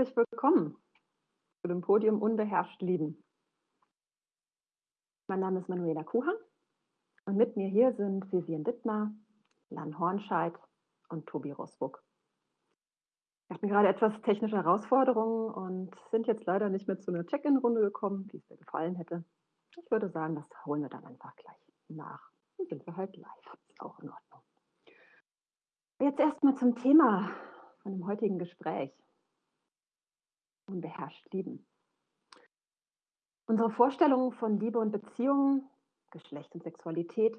herzlich willkommen zu dem Podium Unbeherrscht Lieben. Mein Name ist Manuela Kuhan und mit mir hier sind Vivian Dittmar, Lan Hornscheid und Tobi Rosburg. Wir hatten gerade etwas technische Herausforderungen und sind jetzt leider nicht mehr zu einer Check-in-Runde gekommen, wie es mir gefallen hätte. Ich würde sagen, das holen wir dann einfach gleich nach. Dann sind wir halt live. Ist auch in Ordnung. Jetzt erstmal zum Thema von dem heutigen Gespräch. Unbeherrscht lieben. Unsere Vorstellungen von Liebe und Beziehungen, Geschlecht und Sexualität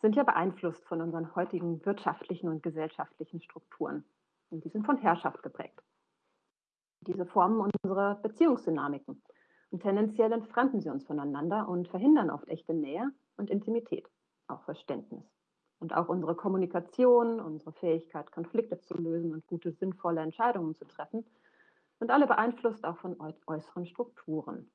sind ja beeinflusst von unseren heutigen wirtschaftlichen und gesellschaftlichen Strukturen. Und die sind von Herrschaft geprägt. Diese formen unsere Beziehungsdynamiken. Und tendenziell entfremden sie uns voneinander und verhindern oft echte Nähe und Intimität, auch Verständnis. Und auch unsere Kommunikation, unsere Fähigkeit, Konflikte zu lösen und gute, sinnvolle Entscheidungen zu treffen, sind alle beeinflusst auch von äußeren Strukturen.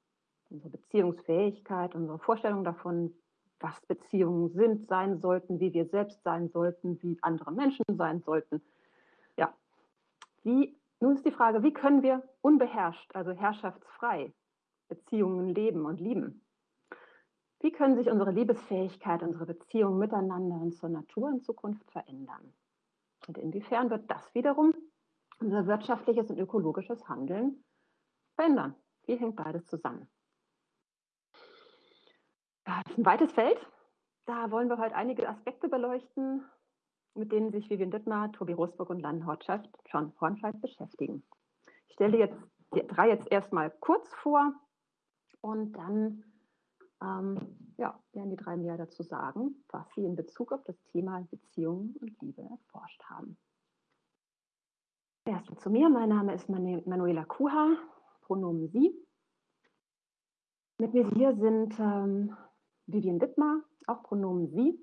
Unsere Beziehungsfähigkeit, unsere Vorstellung davon, was Beziehungen sind, sein sollten, wie wir selbst sein sollten, wie andere Menschen sein sollten, wie, nun ist die Frage, wie können wir unbeherrscht, also herrschaftsfrei Beziehungen leben und lieben? Wie können sich unsere Liebesfähigkeit, unsere Beziehungen miteinander und zur Natur in Zukunft verändern? Und inwiefern wird das wiederum unser wirtschaftliches und ökologisches Handeln verändern? Wie hängt beides zusammen? Das ist ein weites Feld. Da wollen wir heute einige Aspekte beleuchten, mit denen sich Vivian Dittmar, Tobi Rosburg und Lan Hortscheid, John Hornscheid beschäftigen. Ich stelle jetzt die drei jetzt erstmal kurz vor und dann ähm, ja, werden die drei mehr dazu sagen, was sie in Bezug auf das Thema Beziehungen und Liebe erforscht haben. Erstmal zu mir. Mein Name ist Manuela Kuha, Pronomen Sie. Mit mir hier sind ähm, Vivian Dittmar, auch Pronomen Sie.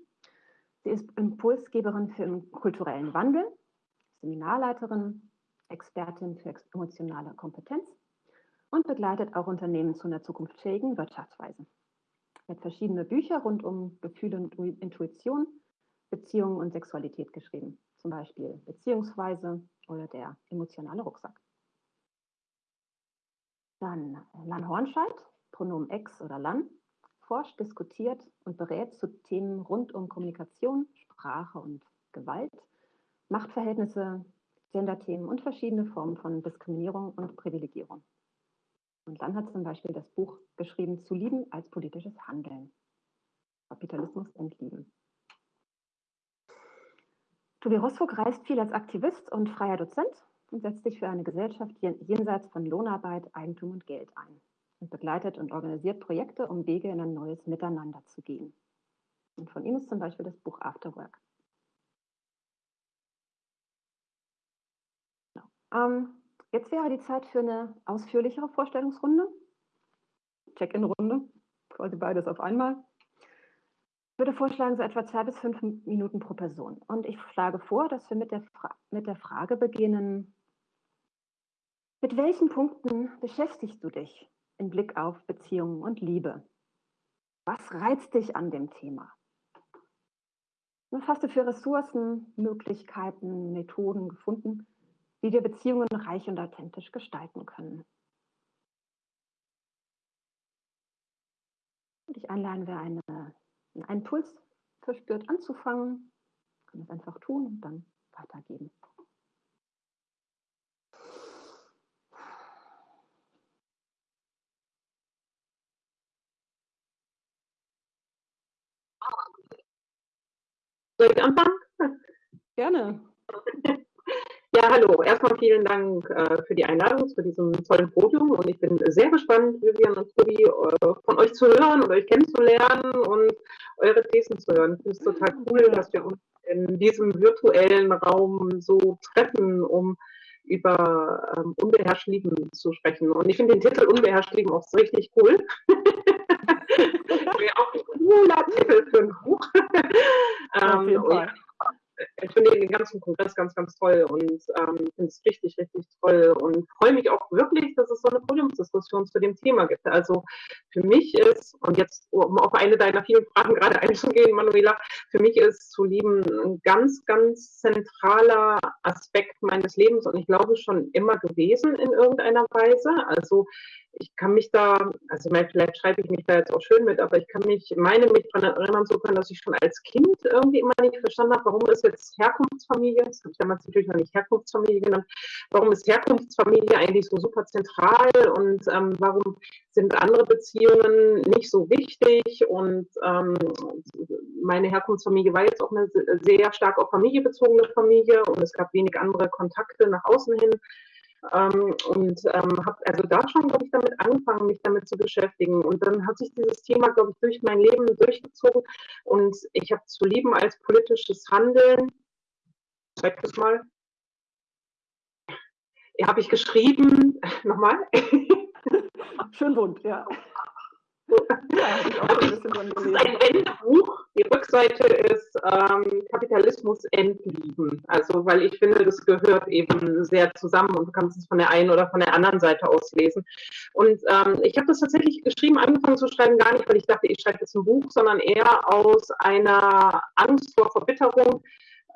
Sie ist Impulsgeberin für den kulturellen Wandel, Seminarleiterin, Expertin für emotionale Kompetenz und begleitet auch Unternehmen zu einer zukunftsfähigen Wirtschaftsweise. Sie hat verschiedene Bücher rund um Gefühle und Intuition, Beziehungen und Sexualität geschrieben, zum Beispiel Beziehungsweise oder der emotionale Rucksack. Dann Lan Hornscheid, Pronomen Ex oder Lan, forscht, diskutiert und berät zu Themen rund um Kommunikation, Sprache und Gewalt, Machtverhältnisse, Genderthemen und verschiedene Formen von Diskriminierung und Privilegierung. Und dann hat zum Beispiel das Buch geschrieben, Zu lieben als politisches Handeln. Kapitalismus entlieben. Tobi Rosfug reist viel als Aktivist und freier Dozent und setzt sich für eine Gesellschaft jenseits von Lohnarbeit, Eigentum und Geld ein und begleitet und organisiert Projekte, um Wege in ein neues Miteinander zu gehen. Und von ihm ist zum Beispiel das Buch Afterwork. Genau. Ähm, jetzt wäre die Zeit für eine ausführlichere Vorstellungsrunde. Check-in-Runde, quasi beides auf einmal. Ich würde vorschlagen, so etwa zwei bis fünf Minuten pro Person. Und ich schlage vor, dass wir mit der, Fra mit der Frage beginnen, mit welchen Punkten beschäftigst du dich im Blick auf Beziehungen und Liebe. Was reizt dich an dem Thema? Was hast du für Ressourcen, Möglichkeiten, Methoden gefunden, wie wir Beziehungen reich und authentisch gestalten können? Und ich einladen, wer eine, einen Impuls verspürt, anzufangen, kann es einfach tun und dann weitergeben. Soll ich anfangen? Gerne. Ja, hallo. Erstmal vielen Dank äh, für die Einladung zu diesem tollen Podium und ich bin sehr gespannt, Vivian und Tobi, äh, von euch zu hören und euch kennenzulernen und eure Thesen zu hören. Ich finde es total cool, dass wir uns in diesem virtuellen Raum so treffen, um über ähm, unbeherrscht Lieben zu sprechen. Und ich finde den Titel Unbeherrscht Lieben auch richtig cool. Wäre auch ein cooler Titel für ein Buch. ähm, und, ich finde den ganzen Kongress ganz, ganz toll und ähm, finde es richtig, richtig toll und freue mich auch wirklich, dass es so eine Podiumsdiskussion zu dem Thema gibt. Also für mich ist, und jetzt um auf eine deiner vielen Fragen gerade einzugehen, Manuela, für mich ist zu lieben ein ganz, ganz zentraler Aspekt meines Lebens und ich glaube schon immer gewesen in irgendeiner Weise. Also ich kann mich da, also vielleicht schreibe ich mich da jetzt auch schön mit, aber ich kann mich, meine mich daran erinnern zu können, dass ich schon als Kind irgendwie immer nicht verstanden habe, warum ist jetzt Herkunftsfamilie, das habe ich damals natürlich noch nicht Herkunftsfamilie genannt, warum ist Herkunftsfamilie eigentlich so super zentral und ähm, warum sind andere Beziehungen nicht so wichtig? Und ähm, meine Herkunftsfamilie war jetzt auch eine sehr stark auf Familie bezogene Familie und es gab wenig andere Kontakte nach außen hin. Ähm, und ähm, habe also da schon, glaube ich, damit angefangen, mich damit zu beschäftigen. Und dann hat sich dieses Thema, glaube ich, durch mein Leben durchgezogen. Und ich habe zu lieben als politisches Handeln, zeig das mal, habe ich geschrieben, nochmal. Schön bunt, ja. Das ist ein Wendebuch. Die Rückseite ist ähm, Kapitalismus entlieben. Also, weil ich finde, das gehört eben sehr zusammen und du kannst es von der einen oder von der anderen Seite aus lesen. Und ähm, ich habe das tatsächlich geschrieben, angefangen zu schreiben, gar nicht, weil ich dachte, ich schreibe jetzt ein Buch, sondern eher aus einer Angst vor Verbitterung,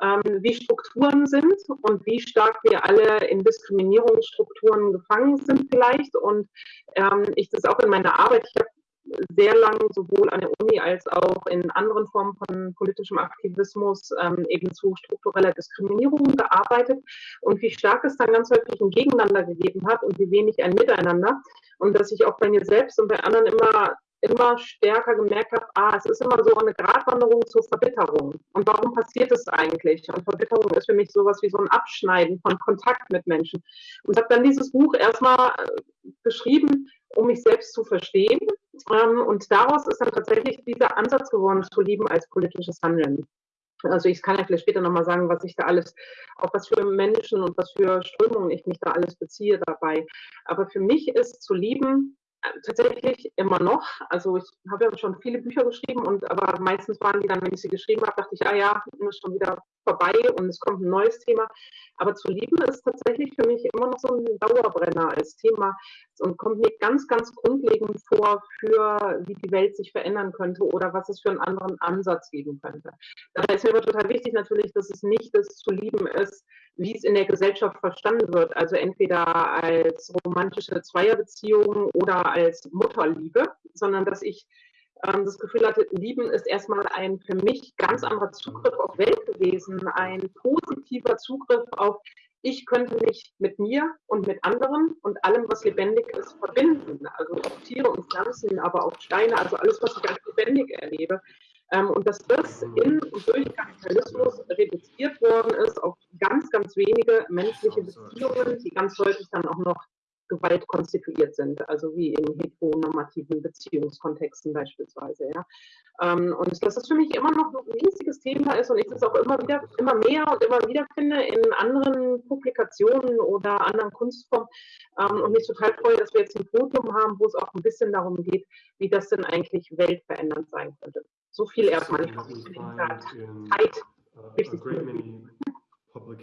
ähm, wie Strukturen sind und wie stark wir alle in Diskriminierungsstrukturen gefangen sind vielleicht. Und ähm, ich das auch in meiner Arbeit, ich habe sehr lang sowohl an der Uni als auch in anderen Formen von politischem Aktivismus ähm, eben zu struktureller Diskriminierung gearbeitet und wie stark es dann ganz häufig ein Gegeneinander gegeben hat und wie wenig ein Miteinander und dass ich auch bei mir selbst und bei anderen immer immer stärker gemerkt habe, ah, es ist immer so eine Gratwanderung zur Verbitterung. Und warum passiert es eigentlich? Und Verbitterung ist für mich sowas wie so ein Abschneiden von Kontakt mit Menschen. Und habe dann dieses Buch erstmal äh, geschrieben, um mich selbst zu verstehen. Ähm, und daraus ist dann tatsächlich dieser Ansatz geworden, zu lieben als politisches Handeln. Also ich kann ja vielleicht später nochmal sagen, was ich da alles, auf was für Menschen und was für Strömungen ich mich da alles beziehe dabei. Aber für mich ist zu lieben tatsächlich immer noch. Also ich habe ja schon viele Bücher geschrieben und aber meistens waren die dann, wenn ich sie geschrieben habe, dachte ich, ah ja, ist schon wieder vorbei und es kommt ein neues Thema. Aber zu lieben ist tatsächlich für mich immer noch so ein Dauerbrenner als Thema und kommt mir ganz, ganz grundlegend vor für, wie die Welt sich verändern könnte oder was es für einen anderen Ansatz geben könnte. Dabei ist mir aber total wichtig natürlich, dass es nicht das zu lieben ist, wie es in der Gesellschaft verstanden wird. Also entweder als romantische Zweierbeziehung oder als Mutterliebe, sondern dass ich ähm, das Gefühl hatte, Lieben ist erstmal ein für mich ganz anderer Zugriff auf Welt gewesen, ein positiver Zugriff auf ich könnte mich mit mir und mit anderen und allem, was lebendig ist, verbinden. Also auch Tiere und Pflanzen, aber auch Steine, also alles, was ich als lebendig erlebe. Ähm, und dass das in und durch Kapitalismus reduziert worden ist auf ganz, ganz wenige menschliche Beziehungen, die ganz häufig dann auch noch Gewalt konstituiert sind, also wie in heteronormativen Beziehungskontexten beispielsweise. Ja. Ähm, und dass das für mich immer noch ein riesiges Thema ist und ich das auch immer wieder, immer mehr und immer wieder finde in anderen Publikationen oder anderen Kunstformen ähm, und mich total freue, dass wir jetzt ein Podium haben, wo es auch ein bisschen darum geht, wie das denn eigentlich weltverändernd sein könnte. So viel erstmal. Ich hoffe,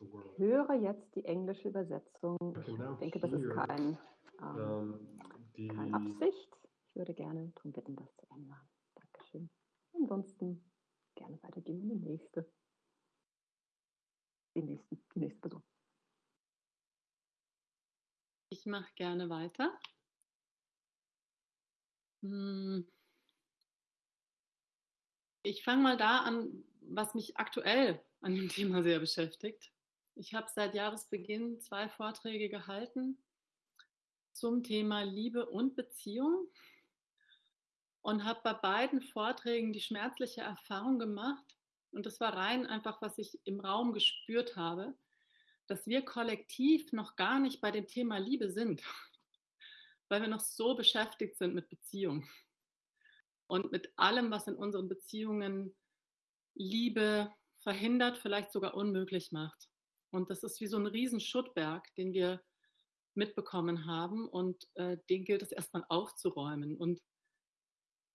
ich höre jetzt die englische Übersetzung. Ich denke, das ist kein, ähm, keine Absicht. Ich würde gerne darum bitten, das zu ändern. Dankeschön. Ansonsten gerne weitergehen in die nächste. Die, nächsten, die nächste Person. Ich mache gerne weiter. Hm. Ich fange mal da an, was mich aktuell an dem Thema sehr beschäftigt. Ich habe seit Jahresbeginn zwei Vorträge gehalten zum Thema Liebe und Beziehung und habe bei beiden Vorträgen die schmerzliche Erfahrung gemacht, und das war rein einfach, was ich im Raum gespürt habe, dass wir kollektiv noch gar nicht bei dem Thema Liebe sind, weil wir noch so beschäftigt sind mit Beziehung und mit allem, was in unseren Beziehungen Liebe verhindert, vielleicht sogar unmöglich macht. Und das ist wie so ein riesen Schuttberg, den wir mitbekommen haben und äh, den gilt es erstmal aufzuräumen. Und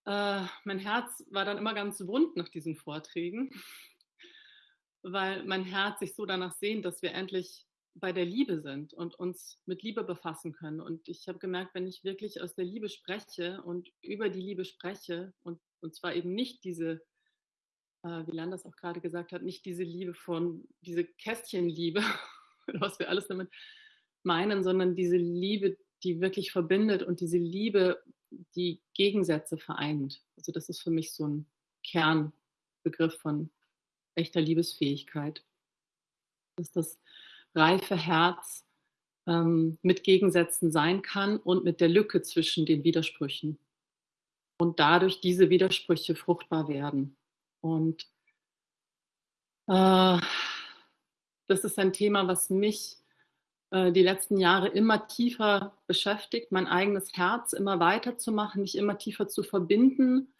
äh, mein Herz war dann immer ganz wund nach diesen Vorträgen, weil mein Herz sich so danach sehnt, dass wir endlich bei der Liebe sind und uns mit Liebe befassen können. Und ich habe gemerkt, wenn ich wirklich aus der Liebe spreche und über die Liebe spreche und, und zwar eben nicht diese, äh, wie Landers auch gerade gesagt hat, nicht diese Liebe von, diese Kästchenliebe, was wir alles damit meinen, sondern diese Liebe, die wirklich verbindet und diese Liebe, die Gegensätze vereint. Also das ist für mich so ein Kernbegriff von echter Liebesfähigkeit. Dass das reife Herz ähm, mit Gegensätzen sein kann und mit der Lücke zwischen den Widersprüchen. Und dadurch diese Widersprüche fruchtbar werden. Und äh, das ist ein Thema, was mich äh, die letzten Jahre immer tiefer beschäftigt, mein eigenes Herz immer weiter zu machen, mich immer tiefer zu verbinden,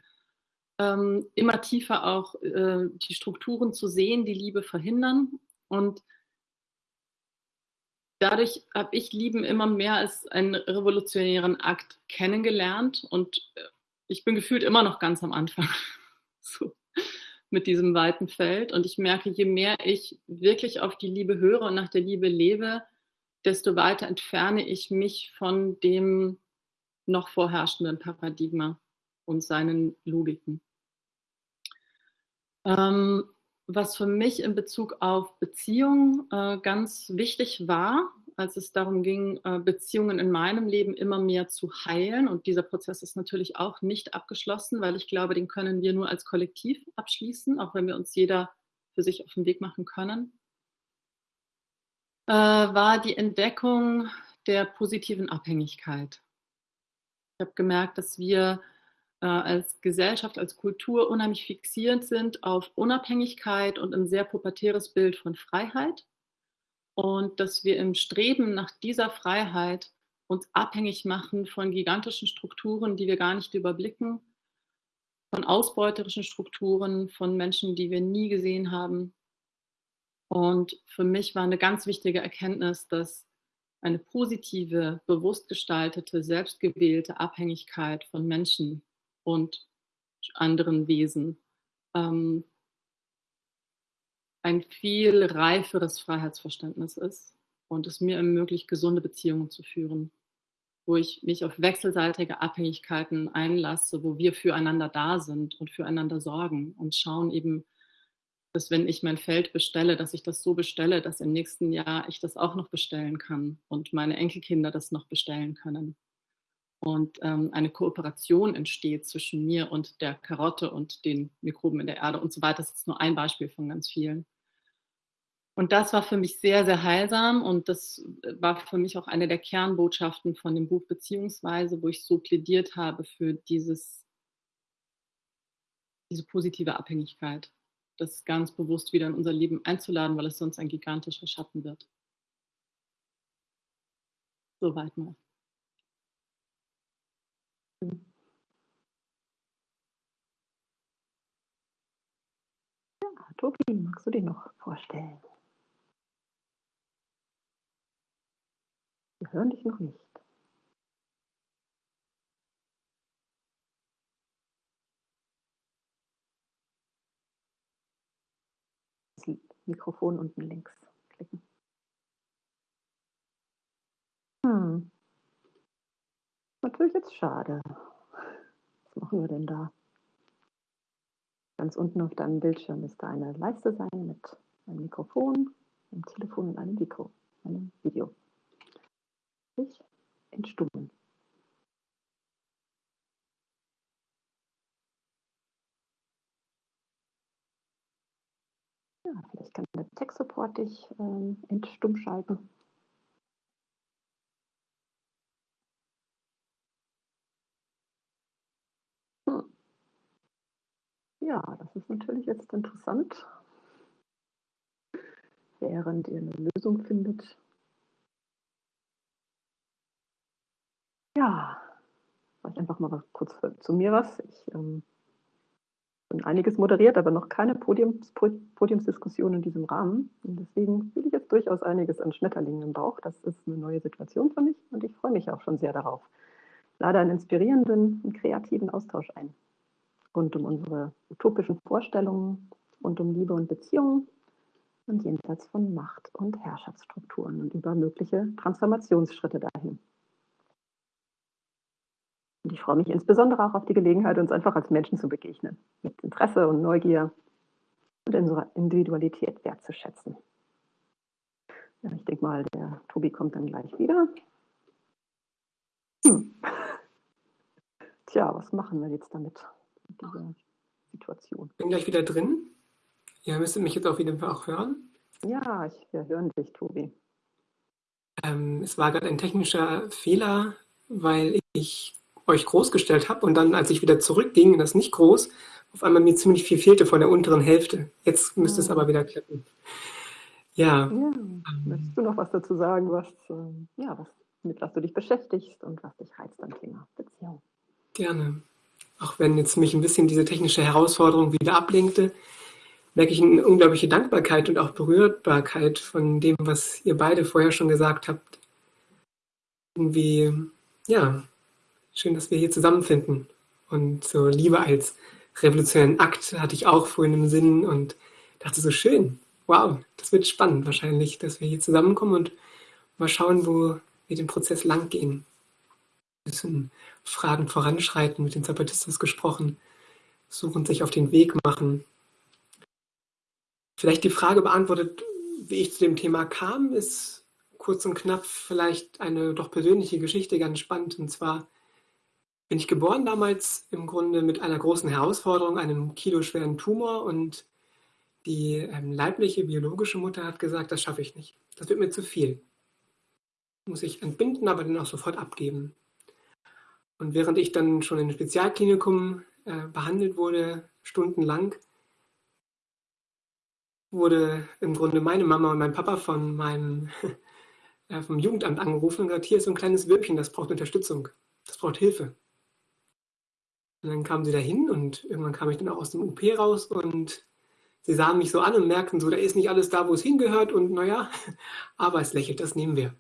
ähm, immer tiefer auch äh, die Strukturen zu sehen, die Liebe verhindern. Und dadurch habe ich Lieben immer mehr als einen revolutionären Akt kennengelernt und äh, ich bin gefühlt immer noch ganz am Anfang so, mit diesem weiten Feld. Und ich merke, je mehr ich wirklich auf die Liebe höre und nach der Liebe lebe, desto weiter entferne ich mich von dem noch vorherrschenden Paradigma und seinen Logiken. Ähm, was für mich in Bezug auf Beziehungen äh, ganz wichtig war, als es darum ging, äh, Beziehungen in meinem Leben immer mehr zu heilen. Und dieser Prozess ist natürlich auch nicht abgeschlossen, weil ich glaube, den können wir nur als Kollektiv abschließen, auch wenn wir uns jeder für sich auf den Weg machen können, äh, war die Entdeckung der positiven Abhängigkeit. Ich habe gemerkt, dass wir äh, als Gesellschaft, als Kultur unheimlich fixierend sind auf Unabhängigkeit und ein sehr pubertäres Bild von Freiheit. Und dass wir im Streben nach dieser Freiheit uns abhängig machen von gigantischen Strukturen, die wir gar nicht überblicken, von ausbeuterischen Strukturen, von Menschen, die wir nie gesehen haben. Und für mich war eine ganz wichtige Erkenntnis, dass eine positive, bewusst gestaltete, selbstgewählte Abhängigkeit von Menschen und anderen Wesen ähm, ein viel reiferes Freiheitsverständnis ist und es mir ermöglicht, gesunde Beziehungen zu führen, wo ich mich auf wechselseitige Abhängigkeiten einlasse, wo wir füreinander da sind und füreinander sorgen und schauen eben, dass wenn ich mein Feld bestelle, dass ich das so bestelle, dass im nächsten Jahr ich das auch noch bestellen kann und meine Enkelkinder das noch bestellen können und ähm, eine Kooperation entsteht zwischen mir und der Karotte und den Mikroben in der Erde und so weiter. Das ist nur ein Beispiel von ganz vielen. Und das war für mich sehr, sehr heilsam und das war für mich auch eine der Kernbotschaften von dem Buch Beziehungsweise, wo ich so plädiert habe für dieses, diese positive Abhängigkeit, das ganz bewusst wieder in unser Leben einzuladen, weil es sonst ein gigantischer Schatten wird. Soweit mal. Ja, Tobi, magst du dir noch vorstellen? Wir hören dich noch nicht. Das Mikrofon unten links klicken. Hm natürlich jetzt schade. Was machen wir denn da? Ganz unten auf deinem Bildschirm müsste eine Leiste sein mit einem Mikrofon, einem Telefon und einem Mikro, einem Video. Entstummen. Ja, vielleicht kann der Tech-Support dich ähm, entstumm schalten. Ja, das ist natürlich jetzt interessant. Während ihr eine Lösung findet. Ja, vielleicht einfach mal kurz zu mir was. Ich ähm, bin einiges moderiert, aber noch keine Podiums, Podiumsdiskussion in diesem Rahmen. Und deswegen fühle ich jetzt durchaus einiges an Schmetterlingen im Bauch. Das ist eine neue Situation für mich und ich freue mich auch schon sehr darauf. Lade einen inspirierenden und kreativen Austausch ein. rund um unsere utopischen Vorstellungen, rund um Liebe und Beziehungen und jenseits von Macht und Herrschaftsstrukturen und über mögliche Transformationsschritte dahin. Ich freue mich insbesondere auch auf die Gelegenheit, uns einfach als Menschen zu begegnen, mit Interesse und Neugier und unserer Individualität wertzuschätzen. Ja, ich denke mal, der Tobi kommt dann gleich wieder. Hm. Tja, was machen wir jetzt damit, mit dieser Situation? Bin gleich wieder drin. Ihr müsstet mich jetzt auf jeden Fall auch hören. Ja, ich, wir hören dich, Tobi. Ähm, es war gerade ein technischer Fehler, weil ich euch groß gestellt habe und dann, als ich wieder zurückging, das nicht groß, auf einmal mir ziemlich viel fehlte von der unteren Hälfte. Jetzt müsste ja. es aber wieder klappen. Ja. ja. Möchtest du noch was dazu sagen, was, äh, ja, was, mit was du dich beschäftigst und was dich reizt am Thema Beziehung? Gerne. Auch wenn jetzt mich ein bisschen diese technische Herausforderung wieder ablenkte, merke ich eine unglaubliche Dankbarkeit und auch Berührbarkeit von dem, was ihr beide vorher schon gesagt habt. Irgendwie, ja, schön, dass wir hier zusammenfinden. Und so Liebe als revolutionären Akt hatte ich auch vorhin im Sinn und dachte so schön, wow, das wird spannend wahrscheinlich, dass wir hier zusammenkommen und mal schauen, wo wir den Prozess lang gehen. Ein bisschen Fragen voranschreiten, mit den Zapatistas gesprochen, suchen, sich auf den Weg machen. Vielleicht die Frage beantwortet, wie ich zu dem Thema kam, ist kurz und knapp vielleicht eine doch persönliche Geschichte ganz spannend. Und zwar bin ich geboren damals im Grunde mit einer großen Herausforderung, einem kiloschweren Tumor und die ähm, leibliche biologische Mutter hat gesagt, das schaffe ich nicht. Das wird mir zu viel. Muss ich entbinden, aber dann auch sofort abgeben. Und während ich dann schon im Spezialklinikum äh, behandelt wurde, stundenlang, wurde im Grunde meine Mama und mein Papa von meinem äh, vom Jugendamt angerufen und gesagt, hier ist so ein kleines Würmchen, das braucht Unterstützung, das braucht Hilfe. Und dann kamen sie dahin und irgendwann kam ich dann auch aus dem UP raus und sie sahen mich so an und merkten so, da ist nicht alles da, wo es hingehört und naja, aber es lächelt, das nehmen wir.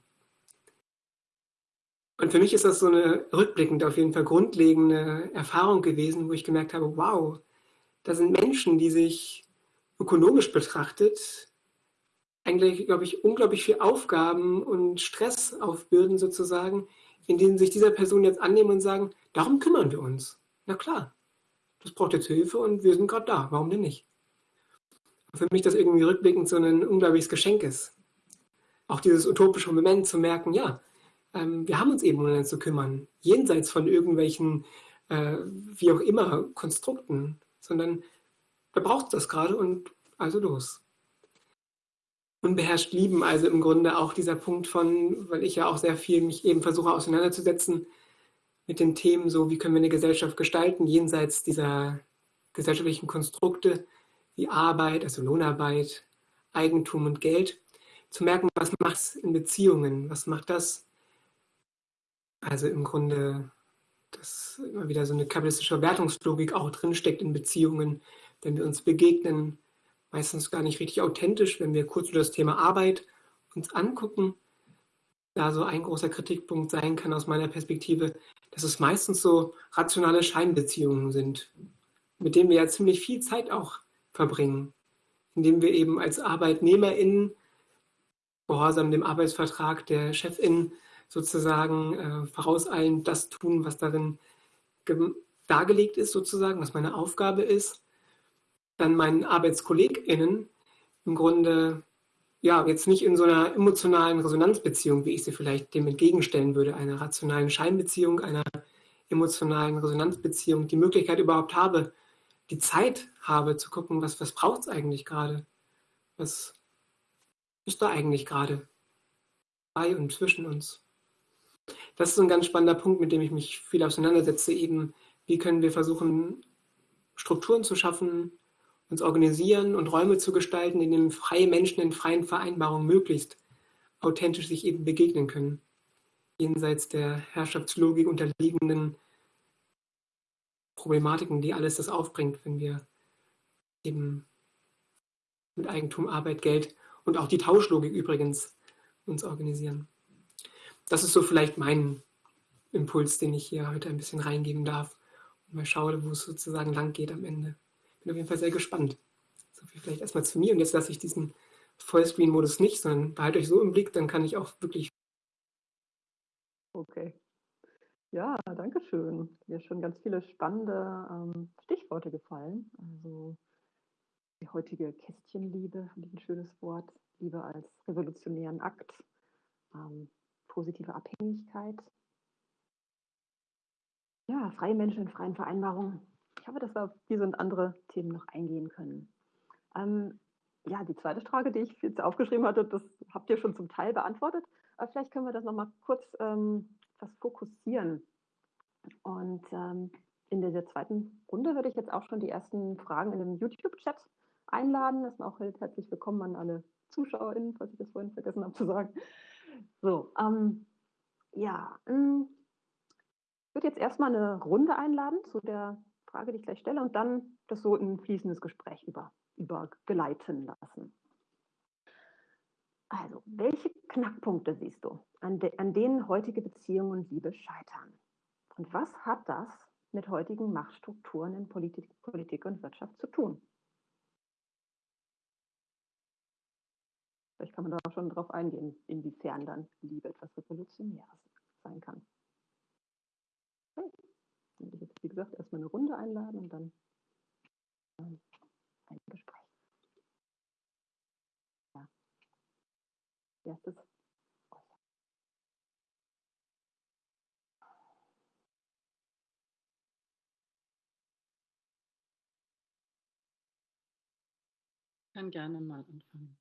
Und für mich ist das so eine rückblickend auf jeden Fall grundlegende Erfahrung gewesen, wo ich gemerkt habe, wow, da sind Menschen, die sich ökonomisch betrachtet eigentlich, glaube ich, unglaublich viel Aufgaben und Stress aufbürden sozusagen, in denen sich dieser Person jetzt annehmen und sagen, darum kümmern wir uns. Na klar, das braucht jetzt Hilfe und wir sind gerade da, warum denn nicht? Für mich das irgendwie rückblickend so ein unglaubliches Geschenk ist. Auch dieses utopische Moment zu merken, ja, ähm, wir haben uns eben um zu kümmern, jenseits von irgendwelchen, äh, wie auch immer, Konstrukten, sondern da braucht es das gerade und also los. Unbeherrscht lieben, also im Grunde auch dieser Punkt von, weil ich ja auch sehr viel mich eben versuche auseinanderzusetzen mit den Themen, so wie können wir eine Gesellschaft gestalten, jenseits dieser gesellschaftlichen Konstrukte wie Arbeit, also Lohnarbeit, Eigentum und Geld, zu merken, was macht es in Beziehungen, was macht das? Also im Grunde, dass immer wieder so eine kapitalistische Wertungslogik auch drinsteckt in Beziehungen, wenn wir uns begegnen, meistens gar nicht richtig authentisch, wenn wir kurz über das Thema Arbeit uns angucken, da so ein großer Kritikpunkt sein kann aus meiner Perspektive, dass es meistens so rationale Scheinbeziehungen sind, mit denen wir ja ziemlich viel Zeit auch verbringen, indem wir eben als ArbeitnehmerInnen gehorsam dem Arbeitsvertrag der Chefin sozusagen äh, vorauseilend das tun, was darin dargelegt ist, sozusagen, was meine Aufgabe ist. Dann meinen ArbeitskollegInnen im Grunde, ja, jetzt nicht in so einer emotionalen Resonanzbeziehung, wie ich sie vielleicht dem entgegenstellen würde, einer rationalen Scheinbeziehung, einer emotionalen Resonanzbeziehung, die Möglichkeit überhaupt habe, die Zeit habe zu gucken, was, was braucht es eigentlich gerade? Was ist da eigentlich gerade bei und zwischen uns? das ist ein ganz spannender Punkt, mit dem ich mich viel auseinandersetze, eben, wie können wir versuchen, Strukturen zu schaffen, uns organisieren und Räume zu gestalten, in denen freie Menschen in freien Vereinbarungen möglichst authentisch sich eben begegnen können, jenseits der Herrschaftslogik unterliegenden Problematiken, die alles das aufbringt, wenn wir eben mit Eigentum, Arbeit, Geld und auch die Tauschlogik übrigens uns organisieren das ist so vielleicht mein Impuls, den ich hier heute ein bisschen reingeben darf, mal schaue, wo es sozusagen lang geht am Ende. Bin auf jeden Fall sehr gespannt. So viel vielleicht erstmal zu mir und jetzt lasse ich diesen Vollscreen-Modus nicht, sondern behalte euch so im Blick, dann kann ich auch wirklich. Okay. Ja, danke schön. Mir schon ganz viele spannende ähm, Stichworte gefallen. Also die heutige Kästchenliebe, finde ich ein schönes Wort. Liebe als revolutionären Akt, ähm, positive Abhängigkeit. Ja, freie Menschen in freien Vereinbarungen. Ich hoffe, dass wir auf diese und andere Themen noch eingehen können. Ähm, ja, die zweite Frage, die ich jetzt aufgeschrieben hatte, das habt ihr schon zum Teil beantwortet. Aber vielleicht können wir das nochmal kurz ähm, was fokussieren. Und ähm, in der zweiten Runde würde ich jetzt auch schon die ersten Fragen in dem YouTube-Chat einladen. Das ist auch herzlich willkommen an alle ZuschauerInnen, falls ich das vorhin vergessen habe zu sagen. So, ähm, ja, ähm, ich würde jetzt erstmal eine Runde einladen zu der Frage, die ich gleich stelle, und dann das so in ein fließendes Gespräch über, übergleiten lassen. Also, welche Knackpunkte siehst du, an, de, an denen heutige Beziehungen und Liebe scheitern? Und was hat das mit heutigen Machtstrukturen in Politik, Politik und Wirtschaft zu tun? Vielleicht kann man da schon drauf eingehen, inwiefern dann Liebe etwas Revolutionäres sein kann. Okay. Würde ich jetzt, wie gesagt, erstmal eine Runde einladen und dann ähm, ein Gespräch. Ja. Erstes Ich kann gerne mal anfangen.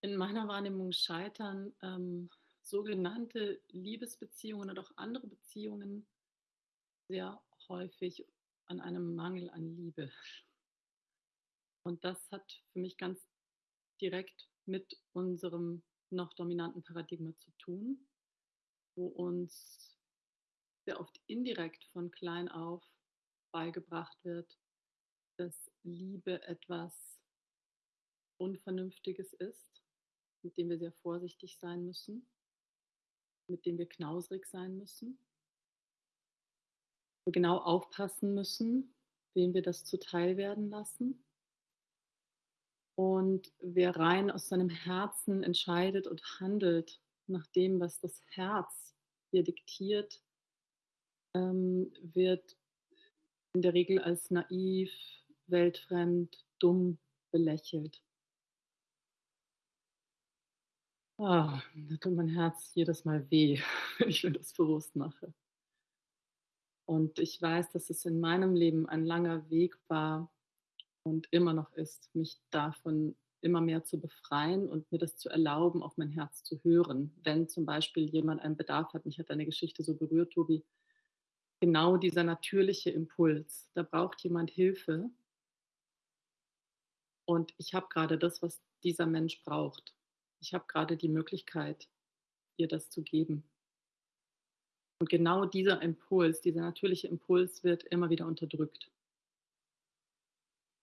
In meiner Wahrnehmung scheitern ähm, sogenannte Liebesbeziehungen oder auch andere Beziehungen sehr häufig an einem Mangel an Liebe. Und das hat für mich ganz direkt mit unserem noch dominanten Paradigma zu tun, wo uns sehr oft indirekt von klein auf beigebracht wird, dass Liebe etwas Unvernünftiges ist, mit dem wir sehr vorsichtig sein müssen, mit dem wir knausrig sein müssen, wir genau aufpassen müssen, wem wir das zuteil werden lassen. Und wer rein aus seinem Herzen entscheidet und handelt nach dem, was das Herz ihr diktiert, ähm, wird in der Regel als naiv, weltfremd, dumm belächelt. Ah, da tut mein Herz jedes Mal weh, wenn ich mir das bewusst mache. Und ich weiß, dass es in meinem Leben ein langer Weg war und immer noch ist, mich davon immer mehr zu befreien und mir das zu erlauben, auf mein Herz zu hören. Wenn zum Beispiel jemand einen Bedarf hat, mich hat deine Geschichte so berührt, Tobi, genau dieser natürliche Impuls. Da braucht jemand Hilfe. Und ich habe gerade das, was dieser Mensch braucht. Ich habe gerade die Möglichkeit, ihr das zu geben. Und genau dieser Impuls, dieser natürliche Impuls wird immer wieder unterdrückt,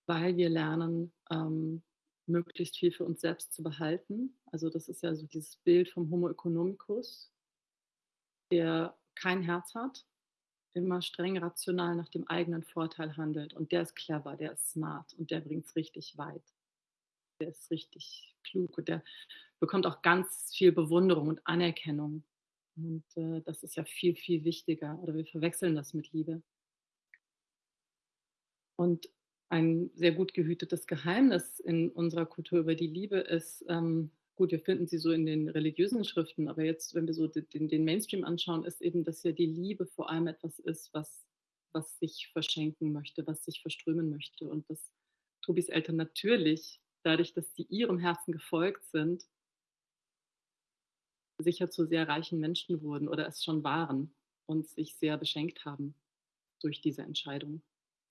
weil wir lernen, ähm, möglichst viel für uns selbst zu behalten. Also das ist ja so dieses Bild vom Homo economicus, der kein Herz hat, immer streng rational nach dem eigenen Vorteil handelt. Und der ist clever, der ist smart und der bringt es richtig weit. Der ist richtig klug und der bekommt auch ganz viel Bewunderung und Anerkennung. Und äh, das ist ja viel, viel wichtiger. Oder wir verwechseln das mit Liebe. Und ein sehr gut gehütetes Geheimnis in unserer Kultur über die Liebe ist, ähm, gut, wir finden sie so in den religiösen Schriften, aber jetzt, wenn wir so den, den Mainstream anschauen, ist eben, dass ja die Liebe vor allem etwas ist, was, was sich verschenken möchte, was sich verströmen möchte. Und dass Tobis Eltern natürlich, dadurch, dass sie ihrem Herzen gefolgt sind, sicher zu sehr reichen Menschen wurden oder es schon waren und sich sehr beschenkt haben durch diese Entscheidung.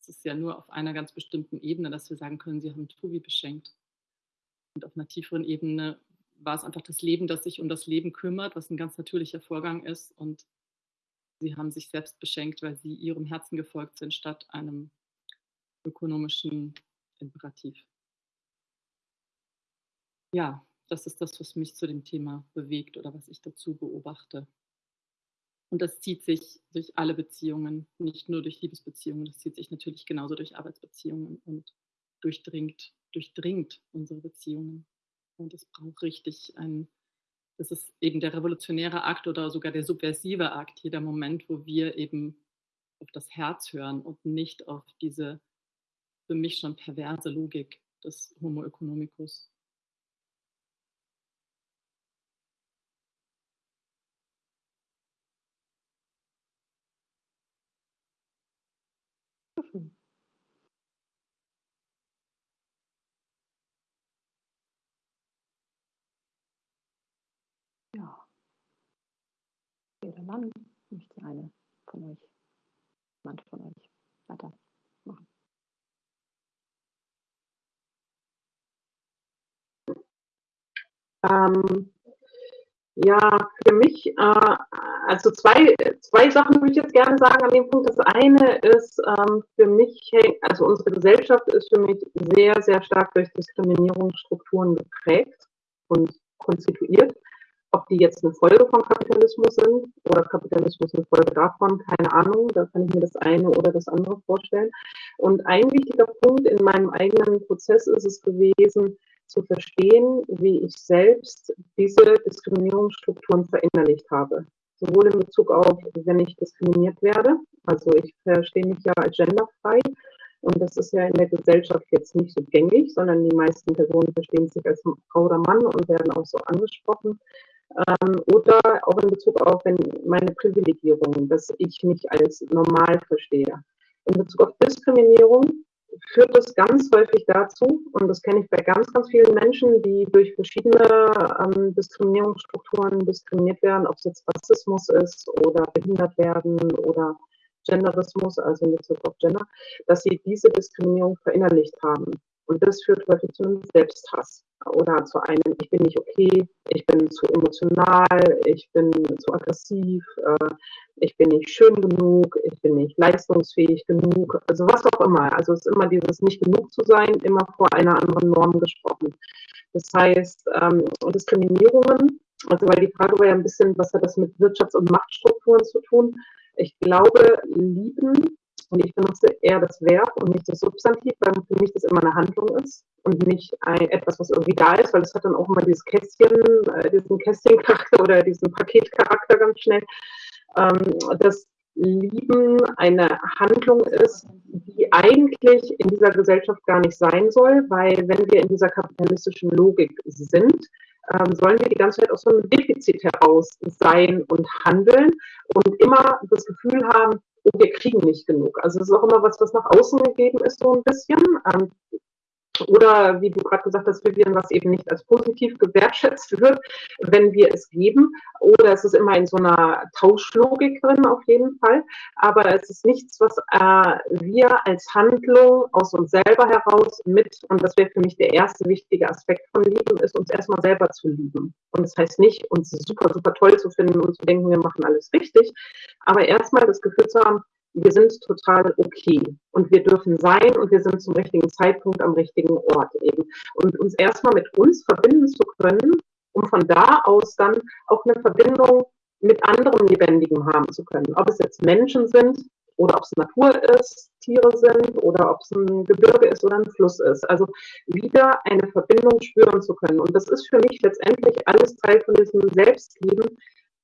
Es ist ja nur auf einer ganz bestimmten Ebene, dass wir sagen können, sie haben Tobi beschenkt. Und auf einer tieferen Ebene war es einfach das Leben, das sich um das Leben kümmert, was ein ganz natürlicher Vorgang ist. Und sie haben sich selbst beschenkt, weil sie ihrem Herzen gefolgt sind, statt einem ökonomischen Imperativ. Ja, das ist das, was mich zu dem Thema bewegt oder was ich dazu beobachte. Und das zieht sich durch alle Beziehungen, nicht nur durch Liebesbeziehungen, das zieht sich natürlich genauso durch Arbeitsbeziehungen und durchdringt, durchdringt unsere Beziehungen. Und es braucht richtig ein, das ist eben der revolutionäre Akt oder sogar der subversive Akt, jeder Moment, wo wir eben auf das Herz hören und nicht auf diese für mich schon perverse Logik des Homo economicus. Ja. Jeder Mann möchte eine von euch, manche von euch weitermachen. Ähm, ja, für mich, äh, also zwei, zwei Sachen würde ich jetzt gerne sagen an dem Punkt. Das eine ist ähm, für mich, also unsere Gesellschaft ist für mich sehr, sehr stark durch Diskriminierungsstrukturen geprägt und konstituiert. Ob die jetzt eine Folge von Kapitalismus sind oder Kapitalismus eine Folge davon, keine Ahnung. Da kann ich mir das eine oder das andere vorstellen. Und ein wichtiger Punkt in meinem eigenen Prozess ist es gewesen, zu verstehen, wie ich selbst diese Diskriminierungsstrukturen verinnerlicht habe. Sowohl in Bezug auf, wenn ich diskriminiert werde, also ich verstehe mich ja als genderfrei und das ist ja in der Gesellschaft jetzt nicht so gängig, sondern die meisten Personen verstehen sich als Frau oder Mann und werden auch so angesprochen. Ähm, oder auch in Bezug auf wenn meine Privilegierung, dass ich mich als normal verstehe. In Bezug auf Diskriminierung führt das ganz häufig dazu, und das kenne ich bei ganz, ganz vielen Menschen, die durch verschiedene ähm, Diskriminierungsstrukturen diskriminiert werden, ob es jetzt Rassismus ist oder behindert werden oder Genderismus, also in Bezug auf Gender, dass sie diese Diskriminierung verinnerlicht haben. Und das führt häufig zu einem Selbsthass oder zu einem, ich bin nicht okay, ich bin zu emotional, ich bin zu aggressiv, äh, ich bin nicht schön genug, ich bin nicht leistungsfähig genug, also was auch immer. Also es ist immer dieses nicht genug zu sein, immer vor einer anderen Norm gesprochen. Das heißt, ähm, Diskriminierungen, also weil die Frage war ja ein bisschen, was hat das mit Wirtschafts- und Machtstrukturen zu tun? Ich glaube, lieben und ich benutze eher das Verb und nicht das Substantiv, weil für mich das immer eine Handlung ist und nicht ein, etwas, was irgendwie da ist, weil es hat dann auch immer dieses Kästchen, äh, diesen Kästchencharakter oder diesen Paketcharakter ganz schnell. Ähm, dass Lieben eine Handlung ist, die eigentlich in dieser Gesellschaft gar nicht sein soll, weil wenn wir in dieser kapitalistischen Logik sind, ähm, sollen wir die ganze Zeit aus so einem Defizit heraus sein und handeln und immer das Gefühl haben, oh, wir kriegen nicht genug. Also es ist auch immer was, was nach außen gegeben ist, so ein bisschen. Ähm, oder wie du gerade gesagt hast, Vivian, was eben nicht als positiv gewertschätzt wird, wenn wir es geben. Oder es ist immer in so einer Tauschlogik drin, auf jeden Fall. Aber es ist nichts, was äh, wir als Handlung aus uns selber heraus mit, und das wäre für mich der erste wichtige Aspekt von Lieben, ist uns erstmal selber zu lieben. Und das heißt nicht, uns super, super toll zu finden und zu denken, wir machen alles richtig, aber erstmal das Gefühl zu haben, wir sind total okay und wir dürfen sein und wir sind zum richtigen Zeitpunkt am richtigen Ort eben. Und uns erstmal mit uns verbinden zu können, um von da aus dann auch eine Verbindung mit anderen Lebendigen haben zu können. Ob es jetzt Menschen sind oder ob es Natur ist, Tiere sind oder ob es ein Gebirge ist oder ein Fluss ist. Also wieder eine Verbindung spüren zu können. Und das ist für mich letztendlich alles Teil von diesem Selbstlieben,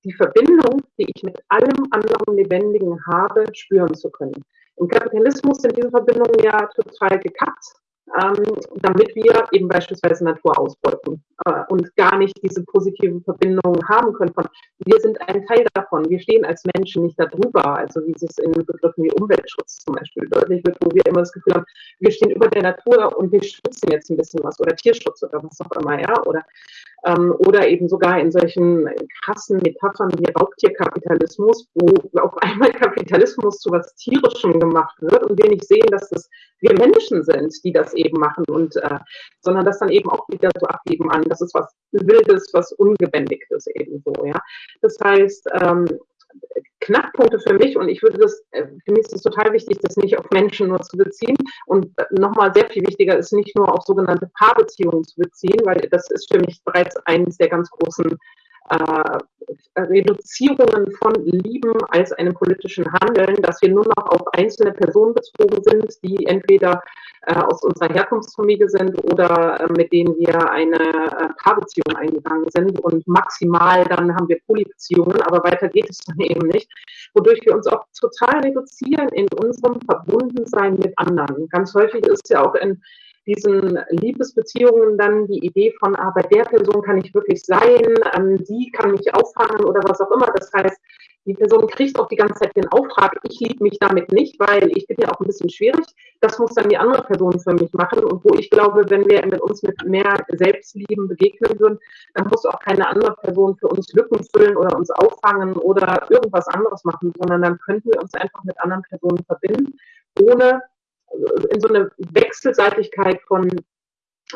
die Verbindung, die ich mit allem anderen Lebendigen habe, spüren zu können. Im Kapitalismus sind diese Verbindungen ja total gekappt ähm, damit wir eben beispielsweise Natur ausbeuten äh, und gar nicht diese positive Verbindung haben können von, wir sind ein Teil davon, wir stehen als Menschen nicht darüber, also wie es in Begriffen wie Umweltschutz zum Beispiel deutlich wird, wo wir immer das Gefühl haben, wir stehen über der Natur und wir schützen jetzt ein bisschen was oder Tierschutz oder was auch immer, ja, oder, ähm, oder eben sogar in solchen krassen Metaphern wie Raubtierkapitalismus, wo auf einmal Kapitalismus zu was Tierischem gemacht wird und wir nicht sehen, dass das wir Menschen sind, die das eben machen und äh, sondern das dann eben auch wieder so abgeben an, das ist was Wildes, was Ungebändigtes eben so, ja. Das heißt, ähm, Knackpunkte für mich und ich würde das, äh, für mich ist es total wichtig, das nicht auf Menschen nur zu beziehen und nochmal sehr viel wichtiger ist, nicht nur auf sogenannte Paarbeziehungen zu beziehen, weil das ist für mich bereits eines der ganz großen äh, Reduzierungen von Lieben als einem politischen Handeln, dass wir nur noch auf einzelne Personen bezogen sind, die entweder äh, aus unserer Herkunftsfamilie sind oder äh, mit denen wir eine äh, Paarbeziehung eingegangen sind und maximal dann haben wir Polybeziehungen, aber weiter geht es dann eben nicht, wodurch wir uns auch total reduzieren in unserem Verbundensein mit anderen. Ganz häufig ist ja auch in diesen Liebesbeziehungen dann die Idee von, ah, bei der Person kann ich wirklich sein, ähm, die kann mich auffangen oder was auch immer. Das heißt, die Person kriegt auch die ganze Zeit den Auftrag, ich liebe mich damit nicht, weil ich bin ja auch ein bisschen schwierig. Das muss dann die andere Person für mich machen. Und wo ich glaube, wenn wir mit uns mit mehr Selbstlieben begegnen würden, dann muss auch keine andere Person für uns Lücken füllen oder uns auffangen oder irgendwas anderes machen, sondern dann könnten wir uns einfach mit anderen Personen verbinden, ohne in so eine Wechselseitigkeit von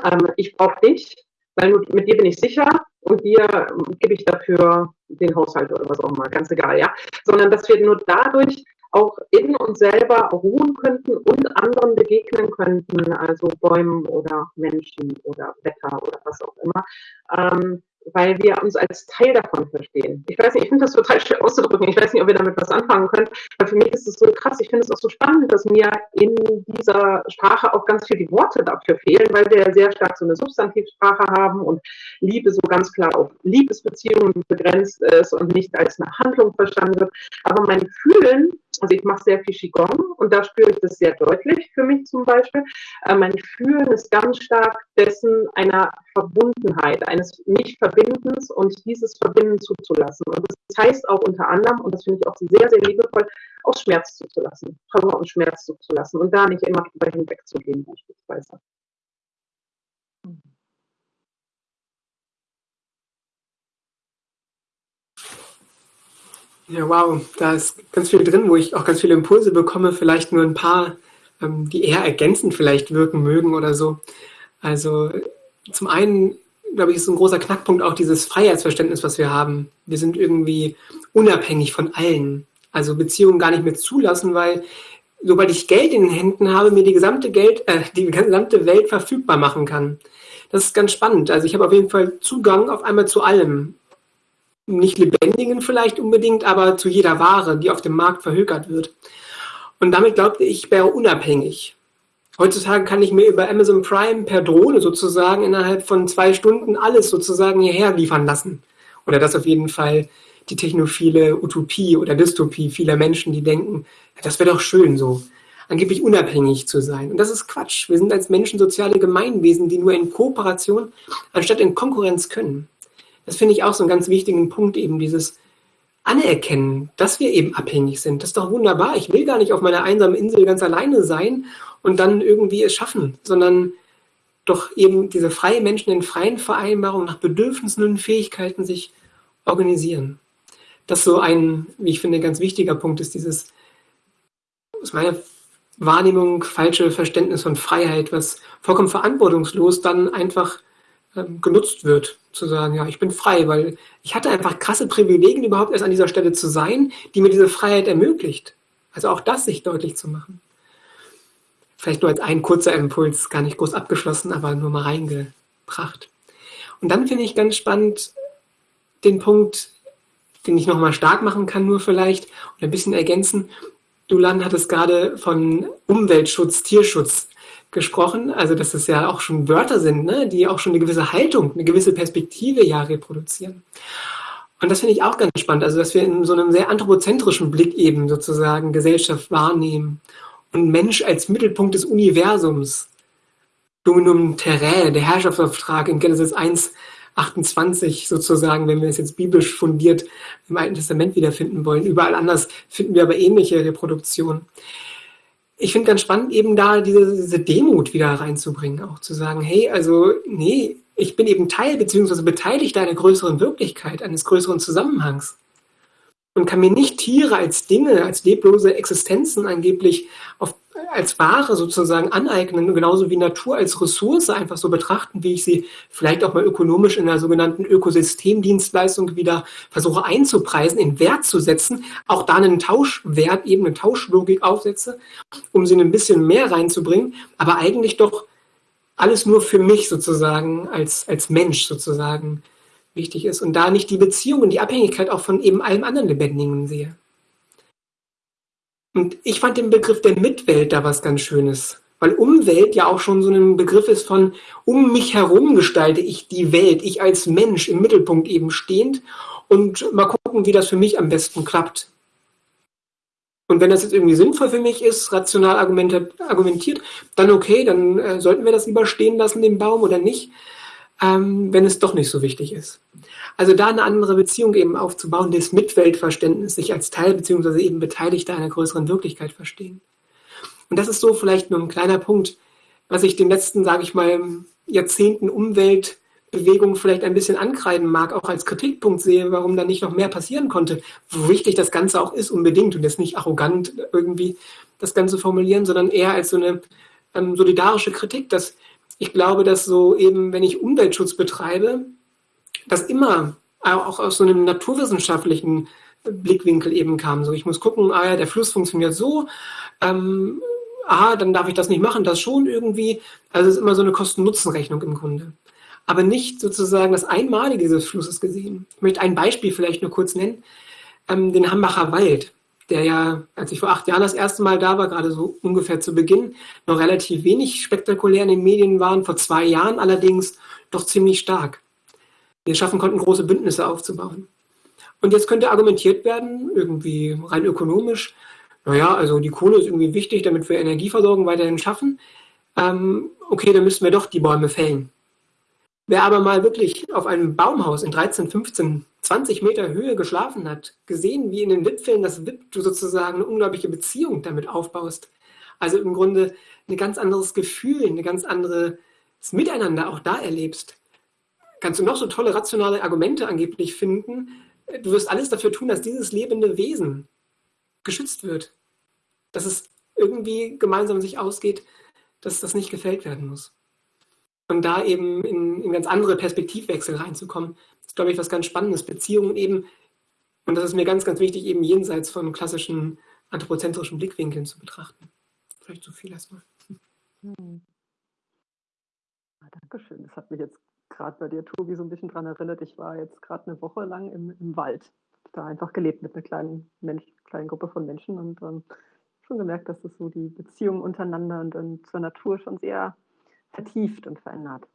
ähm, ich brauche dich, weil mit dir bin ich sicher und dir ähm, gebe ich dafür den Haushalt oder was auch immer, ganz egal, ja. Sondern dass wir nur dadurch auch in uns selber ruhen könnten und anderen begegnen könnten, also Bäumen oder Menschen oder Wetter oder was auch immer. Ähm, weil wir uns als Teil davon verstehen. Ich weiß nicht, ich finde das total schwer auszudrücken. Ich weiß nicht, ob wir damit was anfangen können, weil für mich ist es so krass. Ich finde es auch so spannend, dass mir in dieser Sprache auch ganz viel die Worte dafür fehlen, weil wir sehr stark so eine Substantivsprache haben und Liebe so ganz klar auf Liebesbeziehungen begrenzt ist und nicht als eine Handlung verstanden wird. Aber mein Fühlen also ich mache sehr viel Qigong und da spüre ich das sehr deutlich für mich zum Beispiel. Äh, mein Fühlen ist ganz stark dessen einer Verbundenheit, eines Mich-Verbindens und dieses Verbinden zuzulassen. Und das heißt auch unter anderem, und das finde ich auch sehr, sehr liebevoll, auch Schmerz zuzulassen, Trauer und Schmerz zuzulassen und da nicht immer drüber hinwegzugehen beispielsweise. Ja, wow, da ist ganz viel drin, wo ich auch ganz viele Impulse bekomme, vielleicht nur ein paar, ähm, die eher ergänzend vielleicht wirken mögen oder so. Also zum einen, glaube ich, ist ein großer Knackpunkt auch dieses Freiheitsverständnis, was wir haben. Wir sind irgendwie unabhängig von allen. Also Beziehungen gar nicht mehr zulassen, weil sobald ich Geld in den Händen habe, mir die gesamte Geld, äh, die gesamte Welt verfügbar machen kann. Das ist ganz spannend. Also ich habe auf jeden Fall Zugang auf einmal zu allem nicht lebendigen vielleicht unbedingt, aber zu jeder Ware, die auf dem Markt verhökert wird. Und damit glaubte ich, ich wäre unabhängig. Heutzutage kann ich mir über Amazon Prime per Drohne sozusagen innerhalb von zwei Stunden alles sozusagen hierher liefern lassen. Oder das auf jeden Fall die technophile Utopie oder Dystopie vieler Menschen, die denken, das wäre doch schön so, angeblich unabhängig zu sein. Und das ist Quatsch. Wir sind als Menschen soziale Gemeinwesen, die nur in Kooperation anstatt in Konkurrenz können. Das finde ich auch so einen ganz wichtigen Punkt, eben dieses Anerkennen, dass wir eben abhängig sind. Das ist doch wunderbar. Ich will gar nicht auf meiner einsamen Insel ganz alleine sein und dann irgendwie es schaffen, sondern doch eben diese freien Menschen in freien Vereinbarungen nach Bedürfnissen und Fähigkeiten sich organisieren. Das so ein, wie ich finde, ganz wichtiger Punkt ist dieses, aus meiner Wahrnehmung, falsche Verständnis von Freiheit, was vollkommen verantwortungslos dann einfach ähm, genutzt wird, zu sagen, ja, ich bin frei, weil ich hatte einfach krasse Privilegien, überhaupt erst an dieser Stelle zu sein, die mir diese Freiheit ermöglicht. Also auch das sich deutlich zu machen. Vielleicht nur als ein kurzer Impuls, gar nicht groß abgeschlossen, aber nur mal reingebracht. Und dann finde ich ganz spannend den Punkt, den ich nochmal stark machen kann, nur vielleicht, und ein bisschen ergänzen. Du, Lan, hattest gerade von Umweltschutz, Tierschutz gesprochen, also dass es ja auch schon Wörter sind, ne, die auch schon eine gewisse Haltung, eine gewisse Perspektive ja reproduzieren. Und das finde ich auch ganz spannend, also dass wir in so einem sehr anthropozentrischen Blick eben sozusagen Gesellschaft wahrnehmen und Mensch als Mittelpunkt des Universums, Dominum Terrae, der Herrschaftsauftrag in Genesis 1, 28 sozusagen, wenn wir es jetzt biblisch fundiert im Alten Testament wiederfinden wollen. Überall anders finden wir aber ähnliche Reproduktionen ich finde ganz spannend, eben da diese, diese Demut wieder reinzubringen, auch zu sagen, hey, also, nee, ich bin eben Teil beziehungsweise beteiligt einer größeren Wirklichkeit, eines größeren Zusammenhangs. Und kann mir nicht Tiere als Dinge, als leblose Existenzen angeblich auf als Ware sozusagen aneignen, genauso wie Natur als Ressource einfach so betrachten, wie ich sie vielleicht auch mal ökonomisch in der sogenannten Ökosystemdienstleistung wieder versuche einzupreisen, in Wert zu setzen, auch da einen Tauschwert, eben eine Tauschlogik aufsetze, um sie ein bisschen mehr reinzubringen, aber eigentlich doch alles nur für mich sozusagen als, als Mensch sozusagen wichtig ist und da nicht die Beziehung und die Abhängigkeit auch von eben allem anderen Lebendigen sehe. Und ich fand den Begriff der Mitwelt da was ganz Schönes, weil Umwelt ja auch schon so ein Begriff ist von um mich herum gestalte ich die Welt, ich als Mensch im Mittelpunkt eben stehend und mal gucken, wie das für mich am besten klappt. Und wenn das jetzt irgendwie sinnvoll für mich ist, rational argumentiert, dann okay, dann äh, sollten wir das lieber stehen lassen, den Baum oder nicht, ähm, wenn es doch nicht so wichtig ist. Also da eine andere Beziehung eben aufzubauen, das Mitweltverständnis, sich als Teil beziehungsweise eben Beteiligter einer größeren Wirklichkeit verstehen. Und das ist so vielleicht nur ein kleiner Punkt, was ich den letzten, sage ich mal, Jahrzehnten Umwelt Bewegung vielleicht ein bisschen ankreiden mag, auch als Kritikpunkt sehe, warum da nicht noch mehr passieren konnte, wo wichtig das Ganze auch ist unbedingt und jetzt nicht arrogant irgendwie das Ganze formulieren, sondern eher als so eine ähm, solidarische Kritik, dass ich glaube, dass so eben, wenn ich Umweltschutz betreibe, das immer auch aus so einem naturwissenschaftlichen Blickwinkel eben kam. So, ich muss gucken, ah ja, der Fluss funktioniert so, ähm, aha, dann darf ich das nicht machen, das schon irgendwie. Also es ist immer so eine Kosten-Nutzen-Rechnung im Grunde aber nicht sozusagen das Einmalige dieses Flusses gesehen. Ich möchte ein Beispiel vielleicht nur kurz nennen, ähm, den Hambacher Wald, der ja, als ich vor acht Jahren das erste Mal da war, gerade so ungefähr zu Beginn, noch relativ wenig spektakulär in den Medien waren, vor zwei Jahren allerdings doch ziemlich stark. Wir schaffen konnten, große Bündnisse aufzubauen. Und jetzt könnte argumentiert werden, irgendwie rein ökonomisch, naja, also die Kohle ist irgendwie wichtig, damit wir Energieversorgung weiterhin schaffen. Ähm, okay, dann müssen wir doch die Bäume fällen. Wer aber mal wirklich auf einem Baumhaus in 13, 15, 20 Meter Höhe geschlafen hat, gesehen, wie in den Wipfeln das Wip du sozusagen eine unglaubliche Beziehung damit aufbaust. Also im Grunde ein ganz anderes Gefühl, ein ganz anderes Miteinander auch da erlebst. Kannst du noch so tolle rationale Argumente angeblich finden. Du wirst alles dafür tun, dass dieses lebende Wesen geschützt wird. Dass es irgendwie gemeinsam sich ausgeht, dass das nicht gefällt werden muss. Und da eben in, in ganz andere Perspektivwechsel reinzukommen, ist, glaube ich, was ganz Spannendes. Beziehungen eben, und das ist mir ganz, ganz wichtig, eben jenseits von klassischen anthropozentrischen Blickwinkeln zu betrachten. Vielleicht zu viel erstmal. Hm. Ja, Dankeschön. Das hat mich jetzt gerade bei dir, Tobi, so ein bisschen daran erinnert. Ich war jetzt gerade eine Woche lang im, im Wald. Da einfach gelebt mit einer kleinen, Mensch, kleinen Gruppe von Menschen und ähm, schon gemerkt, dass das so die Beziehungen untereinander und, und zur Natur schon sehr vertieft und verändert.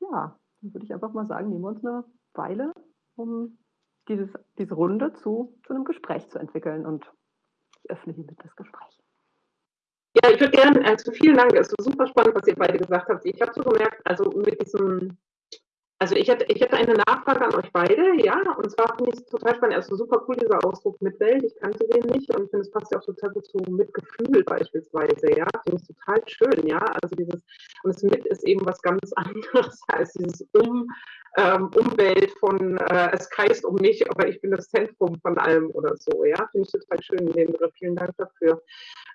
Ja, dann würde ich einfach mal sagen, nehmen wir uns eine Weile, um dieses, diese Runde zu, zu einem Gespräch zu entwickeln. Und ich öffne hiermit das Gespräch. Ja, ich würde gerne, also vielen Dank, es ist super spannend, was ihr beide gesagt habt. Ich habe so gemerkt, also mit diesem also ich hätte, ich hätte eine Nachfrage an euch beide, ja, und zwar finde ich es total spannend, also super cool dieser Ausdruck Mitwelt, ich kannte den nicht und finde es passt ja auch total gut zu Mitgefühl beispielsweise, ja, finde ich total schön, ja, also dieses, und das Mit ist eben was ganz anderes als dieses Um, ähm, Umwelt von, äh, es kreist um mich, aber ich bin das Zentrum von allem oder so, ja, finde ich total schön, den Begriff, vielen Dank dafür.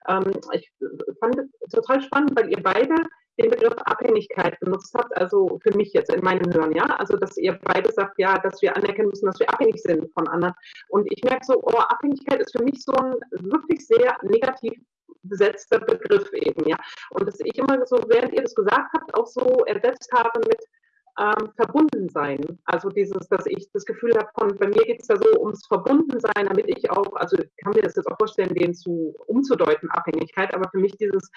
Ähm, ich fand es total spannend, weil ihr beide den Begriff Abhängigkeit benutzt habt, also für mich jetzt in meinem Hören, ja, also dass ihr beide sagt, ja, dass wir anerkennen müssen, dass wir abhängig sind von anderen. Und ich merke so, oh, Abhängigkeit ist für mich so ein wirklich sehr negativ besetzter Begriff eben, ja. Und dass ich immer so, während ihr das gesagt habt, auch so ersetzt habe mit, ähm, verbunden sein. Also dieses, dass ich das Gefühl habe, von bei mir geht es da so ums Verbundensein, damit ich auch, also ich kann mir das jetzt auch vorstellen, den zu umzudeuten, Abhängigkeit, aber für mich dieses,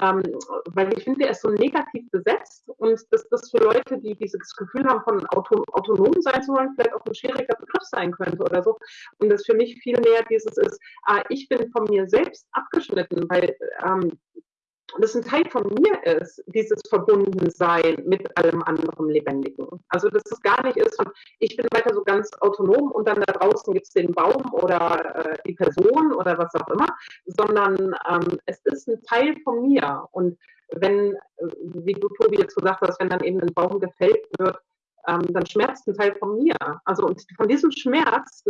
ähm, weil ich finde, der ist so negativ besetzt und dass das für Leute, die dieses Gefühl haben, von auto, autonom sein zu wollen, vielleicht auch ein schwieriger Begriff sein könnte oder so. Und das für mich viel mehr dieses ist, ah, ich bin von mir selbst abgeschnitten, weil ähm, das ein Teil von mir ist, dieses Verbundensein mit allem anderen Lebendigen. Also dass es gar nicht ist, ich bin weiter so ganz autonom und dann da draußen gibt es den Baum oder äh, die Person oder was auch immer, sondern ähm, es ist ein Teil von mir. Und wenn, äh, wie du Tobi jetzt gesagt hast, wenn dann eben ein Baum gefällt wird, ähm, dann schmerzt ein Teil von mir. Also und von diesem Schmerz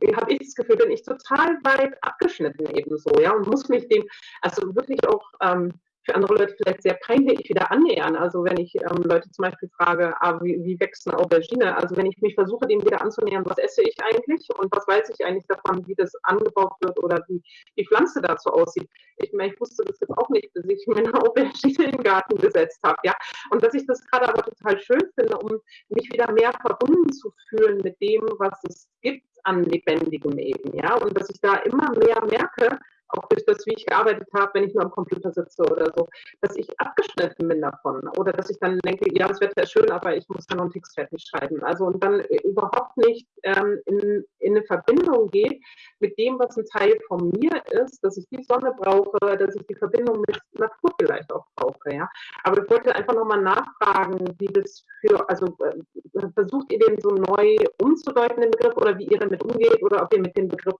äh, habe ich das Gefühl, bin ich total weit abgeschnitten ebenso, ja, und muss mich dem, also wirklich auch ähm, für andere Leute vielleicht sehr peinlich wieder annähern. Also wenn ich ähm, Leute zum Beispiel frage, ah, wie, wie wächst eine Aubergine? Also wenn ich mich versuche, dem wieder anzunähern, was esse ich eigentlich und was weiß ich eigentlich davon, wie das angebaut wird oder wie die Pflanze dazu aussieht. Ich meine, ich wusste das jetzt auch nicht, bis ich mir eine Aubergine in den Garten gesetzt habe, ja. Und dass ich das gerade aber total schön finde, um mich wieder mehr verbunden zu fühlen mit dem, was es gibt an lebendigem eben, ja. Und dass ich da immer mehr merke, auch durch das, wie ich gearbeitet habe, wenn ich nur am Computer sitze oder so, dass ich abgeschnitten bin davon. Oder dass ich dann denke, ja, das Wetter ist schön, aber ich muss ja noch einen Text fertig schreiben. Also und dann überhaupt nicht ähm, in, in eine Verbindung gehe mit dem, was ein Teil von mir ist, dass ich die Sonne brauche, dass ich die Verbindung mit Natur vielleicht auch brauche. Ja? Aber ich wollte einfach nochmal nachfragen, wie das für, also äh, versucht ihr den so neu umzudeuten, den Begriff, oder wie ihr damit umgeht, oder ob ihr mit dem Begriff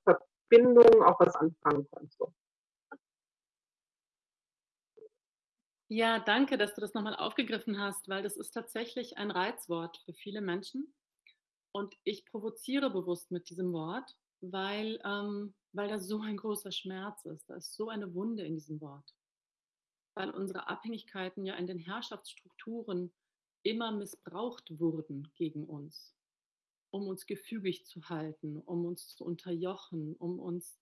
Verbindung auch was anfangen könnt. So. Ja, danke, dass du das nochmal aufgegriffen hast, weil das ist tatsächlich ein Reizwort für viele Menschen. Und ich provoziere bewusst mit diesem Wort, weil, ähm, weil da so ein großer Schmerz ist. Da ist so eine Wunde in diesem Wort. Weil unsere Abhängigkeiten ja in den Herrschaftsstrukturen immer missbraucht wurden gegen uns um uns gefügig zu halten, um uns zu unterjochen, um uns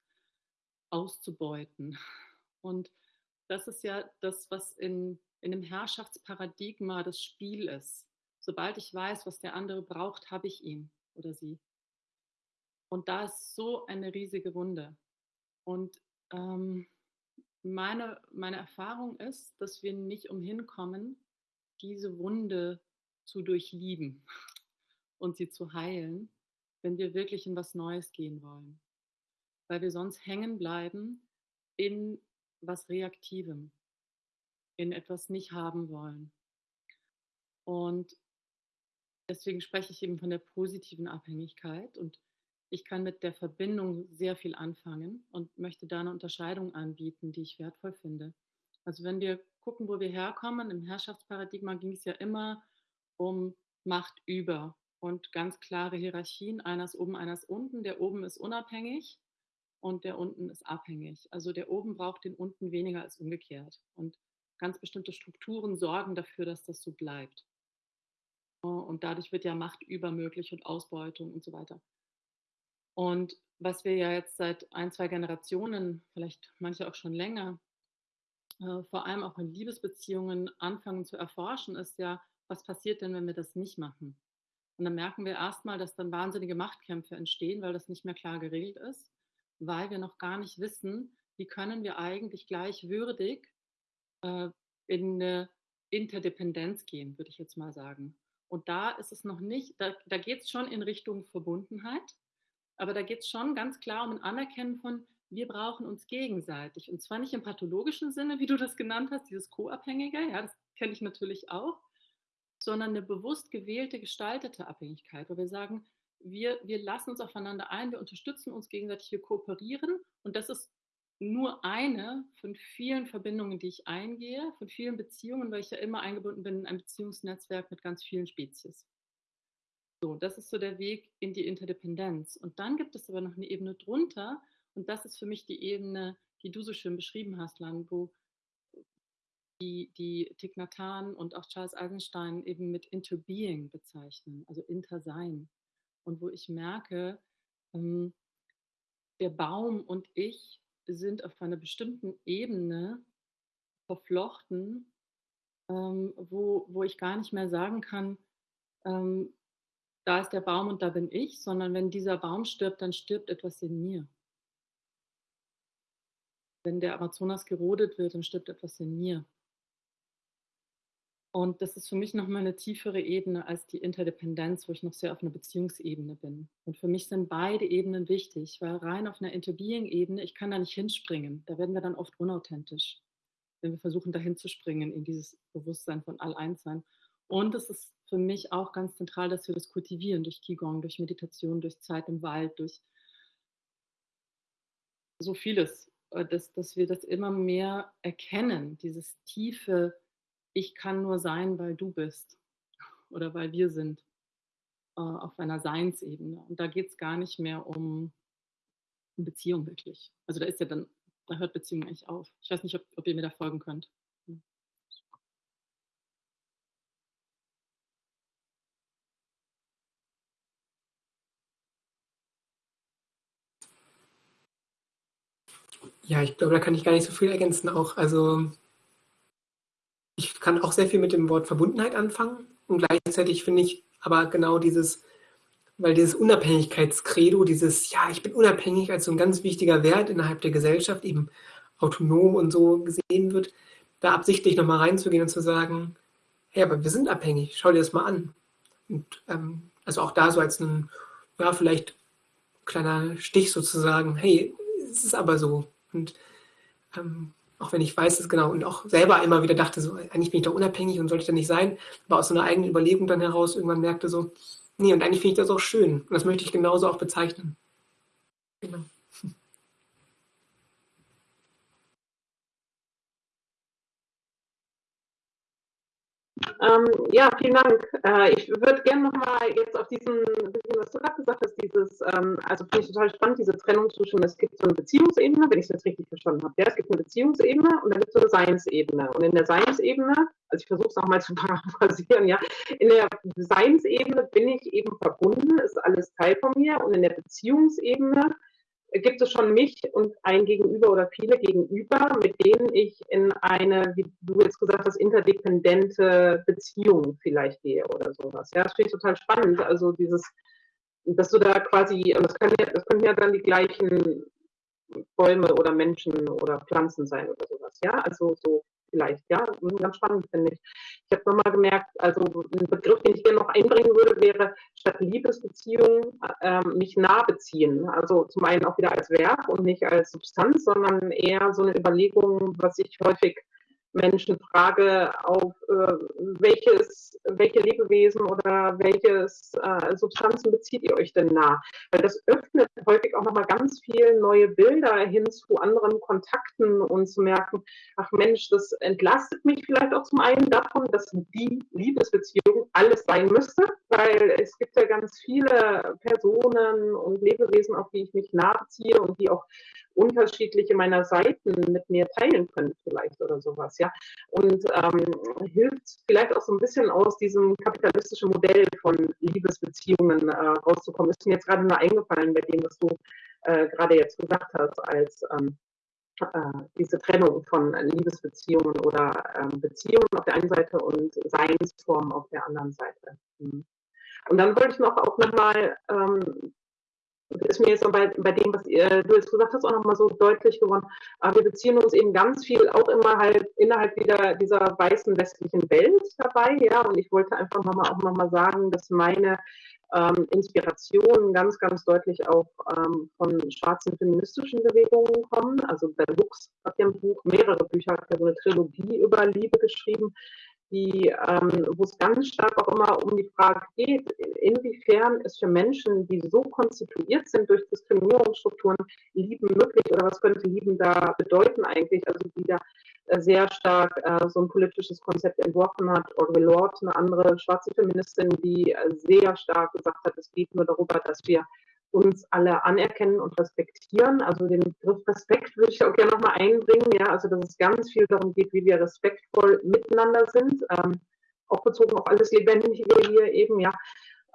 auszubeuten. Und das ist ja das, was in, in dem Herrschaftsparadigma das Spiel ist. Sobald ich weiß, was der andere braucht, habe ich ihn oder sie. Und da ist so eine riesige Wunde. Und ähm, meine, meine Erfahrung ist, dass wir nicht umhin kommen, diese Wunde zu durchlieben und sie zu heilen, wenn wir wirklich in was Neues gehen wollen. Weil wir sonst hängen bleiben in was Reaktivem, in etwas nicht haben wollen. Und deswegen spreche ich eben von der positiven Abhängigkeit und ich kann mit der Verbindung sehr viel anfangen und möchte da eine Unterscheidung anbieten, die ich wertvoll finde. Also wenn wir gucken, wo wir herkommen, im Herrschaftsparadigma ging es ja immer um Macht über und ganz klare Hierarchien. Einer ist oben, einer ist unten. Der oben ist unabhängig und der unten ist abhängig. Also der oben braucht den unten weniger als umgekehrt. Und ganz bestimmte Strukturen sorgen dafür, dass das so bleibt. Und dadurch wird ja Macht übermöglich und Ausbeutung und so weiter. Und was wir ja jetzt seit ein, zwei Generationen, vielleicht manche auch schon länger, äh, vor allem auch in Liebesbeziehungen anfangen zu erforschen, ist ja, was passiert denn, wenn wir das nicht machen? Und dann merken wir erstmal, dass dann wahnsinnige Machtkämpfe entstehen, weil das nicht mehr klar geregelt ist, weil wir noch gar nicht wissen, wie können wir eigentlich gleichwürdig äh, in eine Interdependenz gehen, würde ich jetzt mal sagen. Und da ist es noch nicht, da, da geht es schon in Richtung Verbundenheit, aber da geht es schon ganz klar um ein Anerkennen von, wir brauchen uns gegenseitig. Und zwar nicht im pathologischen Sinne, wie du das genannt hast, dieses Co-Abhängige, ja, das kenne ich natürlich auch, sondern eine bewusst gewählte, gestaltete Abhängigkeit, wo wir sagen, wir, wir lassen uns aufeinander ein, wir unterstützen uns gegenseitig, wir kooperieren und das ist nur eine von vielen Verbindungen, die ich eingehe, von vielen Beziehungen, weil ich ja immer eingebunden bin in ein Beziehungsnetzwerk mit ganz vielen Spezies. So, das ist so der Weg in die Interdependenz. Und dann gibt es aber noch eine Ebene drunter und das ist für mich die Ebene, die du so schön beschrieben hast, Lan, wo die, die Thich Nhat Hanh und auch Charles Eisenstein eben mit Interbeing bezeichnen, also Intersein. Und wo ich merke, ähm, der Baum und ich sind auf einer bestimmten Ebene verflochten, ähm, wo, wo ich gar nicht mehr sagen kann, ähm, da ist der Baum und da bin ich, sondern wenn dieser Baum stirbt, dann stirbt etwas in mir. Wenn der Amazonas gerodet wird, dann stirbt etwas in mir. Und das ist für mich nochmal eine tiefere Ebene als die Interdependenz, wo ich noch sehr auf einer Beziehungsebene bin. Und für mich sind beide Ebenen wichtig, weil rein auf einer Interbeing-Ebene, ich kann da nicht hinspringen. Da werden wir dann oft unauthentisch, wenn wir versuchen, da hinzuspringen in dieses Bewusstsein von All-Eins-Sein. Und es ist für mich auch ganz zentral, dass wir das kultivieren durch Qigong, durch Meditation, durch Zeit im Wald, durch so vieles, äh, dass, dass wir das immer mehr erkennen, dieses tiefe ich kann nur sein, weil du bist oder weil wir sind äh, auf einer Seinsebene. Und da geht es gar nicht mehr um Beziehung wirklich. Also da ist ja dann, da hört Beziehung eigentlich auf. Ich weiß nicht, ob, ob ihr mir da folgen könnt. Ja, ich glaube, da kann ich gar nicht so viel ergänzen. Auch, also kann auch sehr viel mit dem Wort Verbundenheit anfangen und gleichzeitig finde ich aber genau dieses, weil dieses Unabhängigkeitskredo, dieses, ja, ich bin unabhängig als so ein ganz wichtiger Wert innerhalb der Gesellschaft, eben autonom und so gesehen wird, da absichtlich nochmal reinzugehen und zu sagen, hey, aber wir sind abhängig, schau dir das mal an. Und ähm, also auch da so als ein, ja, vielleicht kleiner Stich sozusagen, hey, es ist aber so. Und ähm, auch wenn ich weiß, dass genau, und auch selber immer wieder dachte, so, eigentlich bin ich doch unabhängig und sollte ich da nicht sein, aber aus so einer eigenen Überlegung dann heraus irgendwann merkte so, nee, und eigentlich finde ich das auch schön. Und das möchte ich genauso auch bezeichnen. Genau. Ähm, ja, vielen Dank. Äh, ich würde gerne nochmal jetzt auf diesen, was du gerade gesagt hast, dieses, ähm, also finde ich total spannend, diese Trennung zwischen, es gibt so eine Beziehungsebene, wenn ich es jetzt richtig verstanden habe. Ja, es gibt eine Beziehungsebene und dann gibt es so eine Seinsebene. Und in der Seinsebene, also ich versuche es nochmal zu paraphrasieren, ja, in der Seinsebene bin ich eben verbunden, ist alles Teil von mir und in der Beziehungsebene gibt es schon mich und ein Gegenüber oder viele Gegenüber, mit denen ich in eine, wie du jetzt gesagt hast, interdependente Beziehung vielleicht gehe oder sowas. Ja, das finde ich total spannend. Also dieses, dass du da quasi, das können ja, das können ja dann die gleichen Bäume oder Menschen oder Pflanzen sein oder sowas. Ja, also so vielleicht, ja, ganz spannend finde ich. Ich habe nochmal gemerkt, also ein Begriff, den ich gerne noch einbringen würde, wäre statt Liebesbeziehung äh, mich nah beziehen. Also zum einen auch wieder als Verb und nicht als Substanz, sondern eher so eine Überlegung, was ich häufig Menschen frage, auf äh, welches, welche Lebewesen oder welches äh, Substanzen bezieht ihr euch denn nah? Weil das öffnet häufig auch nochmal ganz viel neue Bilder hin zu anderen Kontakten und zu merken, ach Mensch, das entlastet mich vielleicht auch zum einen davon, dass die Liebesbeziehung alles sein müsste, weil es gibt ja ganz viele Personen und Lebewesen, auf die ich mich nah beziehe und die auch unterschiedliche meiner Seiten mit mir teilen können vielleicht oder sowas, ja. Und ähm, hilft vielleicht auch so ein bisschen aus diesem kapitalistischen Modell von Liebesbeziehungen äh, rauszukommen. Ist mir jetzt gerade nur eingefallen bei dem, was du äh, gerade jetzt gesagt hast, als ähm, äh, diese Trennung von Liebesbeziehungen oder ähm, Beziehungen auf der einen Seite und Seinsformen auf der anderen Seite. Mhm. Und dann wollte ich noch auch nochmal ähm, ist mir jetzt bei, bei dem, was ihr, du jetzt gesagt hast, auch nochmal so deutlich geworden. Aber wir beziehen uns eben ganz viel auch immer halt innerhalb wieder dieser weißen westlichen Welt dabei, ja. Und ich wollte einfach nochmal auch nochmal sagen, dass meine ähm, Inspirationen ganz, ganz deutlich auch ähm, von schwarzen feministischen Bewegungen kommen. Also Bell Hooks hat ja ein Buch, mehrere Bücher, hat ja so eine Trilogie über Liebe geschrieben, die, ähm, wo es ganz stark auch immer um die Frage geht, inwiefern ist für Menschen, die so konstituiert sind durch Diskriminierungsstrukturen, Lieben möglich oder was könnte Lieben da bedeuten eigentlich? Also die da äh, sehr stark äh, so ein politisches Konzept entworfen hat. Audre Lorde, eine andere schwarze Feministin, die äh, sehr stark gesagt hat, es geht nur darüber, dass wir uns alle anerkennen und respektieren. Also den Begriff Respekt würde ich auch gerne nochmal einbringen, ja, also dass es ganz viel darum geht, wie wir respektvoll miteinander sind, ähm, auch bezogen auf alles Lebendige hier eben, ja.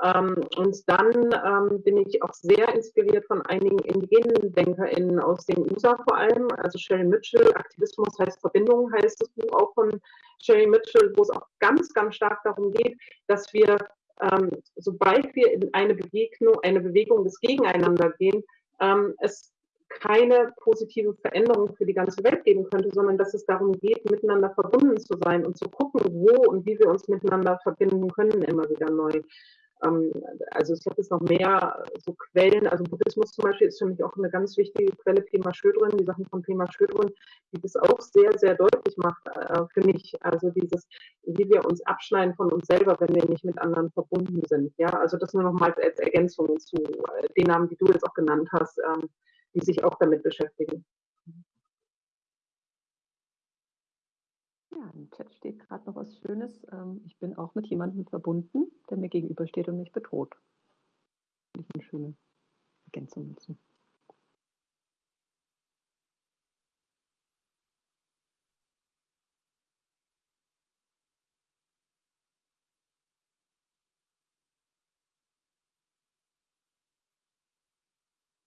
Ähm, und dann ähm, bin ich auch sehr inspiriert von einigen indigenen DenkerInnen aus den USA vor allem, also Sherry Mitchell, Aktivismus heißt Verbindung, heißt das Buch auch von Sherry Mitchell, wo es auch ganz, ganz stark darum geht, dass wir ähm, sobald wir in eine Begegnung, eine Bewegung des Gegeneinander gehen, ähm, es keine positive Veränderung für die ganze Welt geben könnte, sondern dass es darum geht, miteinander verbunden zu sein und zu gucken, wo und wie wir uns miteinander verbinden können, immer wieder neu. Ähm, also ich habe jetzt noch mehr so Quellen, also Buddhismus zum Beispiel ist für mich auch eine ganz wichtige Quelle, Pema Schödrin, die Sachen von Pema Schödrin, die das auch sehr, sehr deutlich macht äh, für mich. Also dieses, wie wir uns abschneiden von uns selber, wenn wir nicht mit anderen verbunden sind. Ja, also das nur noch mal als Ergänzung zu äh, den Namen, die du jetzt auch genannt hast, ähm, die sich auch damit beschäftigen. Ja, im Chat steht gerade noch was Schönes. Ähm, ich bin auch mit jemandem verbunden, der mir gegenübersteht und mich bedroht. Finde ich eine schöne Ergänzung dazu.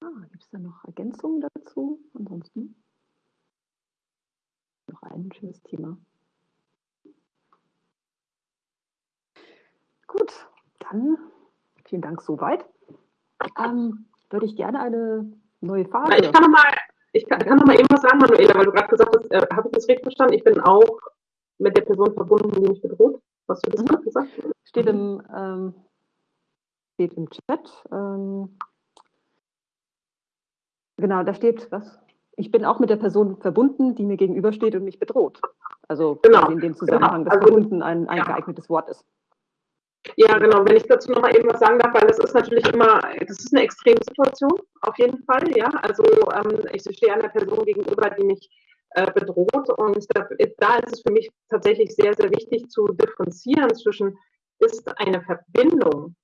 Ah, Gibt es da noch Ergänzungen dazu? Ansonsten ein schönes Thema. Gut, dann vielen Dank soweit. Ähm, würde ich gerne eine neue Frage. Ich kann nochmal ich kann, kann noch mal eben was sagen, Manuela, weil du gerade gesagt hast, äh, habe ich das richtig verstanden? Ich bin auch mit der Person verbunden, die mich bedroht. Hast du das mhm. gerade gesagt? Steht im, ähm, steht im Chat. Ähm, genau, da steht was? Ich bin auch mit der Person verbunden, die mir gegenübersteht und mich bedroht. Also genau. in dem Zusammenhang, genau. dass also, verbunden ein, ein ja. geeignetes Wort ist. Ja, genau. Wenn ich dazu noch mal eben was sagen darf, weil das ist natürlich immer, das ist eine Extremsituation, auf jeden Fall, ja. Also ähm, ich stehe einer Person gegenüber, die mich äh, bedroht und da, da ist es für mich tatsächlich sehr, sehr wichtig zu differenzieren zwischen, ist eine Verbindung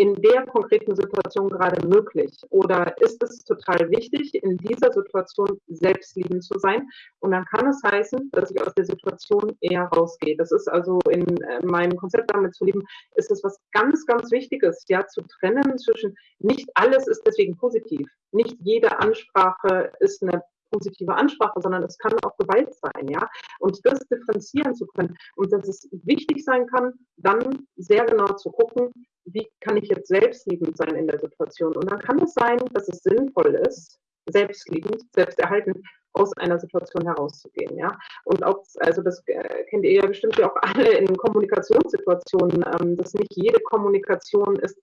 in der konkreten Situation gerade möglich? Oder ist es total wichtig, in dieser Situation selbstliebend zu sein? Und dann kann es heißen, dass ich aus der Situation eher rausgehe. Das ist also in äh, meinem Konzept damit zu lieben, ist es was ganz, ganz Wichtiges, ja, zu trennen zwischen nicht alles ist deswegen positiv. Nicht jede Ansprache ist eine positive Ansprache, sondern es kann auch Gewalt sein, ja. Und das differenzieren zu können und dass es wichtig sein kann, dann sehr genau zu gucken, wie kann ich jetzt selbstliebend sein in der Situation. Und dann kann es sein, dass es sinnvoll ist, selbstliebend, selbsterhaltend aus einer Situation herauszugehen, ja. Und auch, also das äh, kennt ihr ja bestimmt ja auch alle in Kommunikationssituationen, ähm, dass nicht jede Kommunikation ist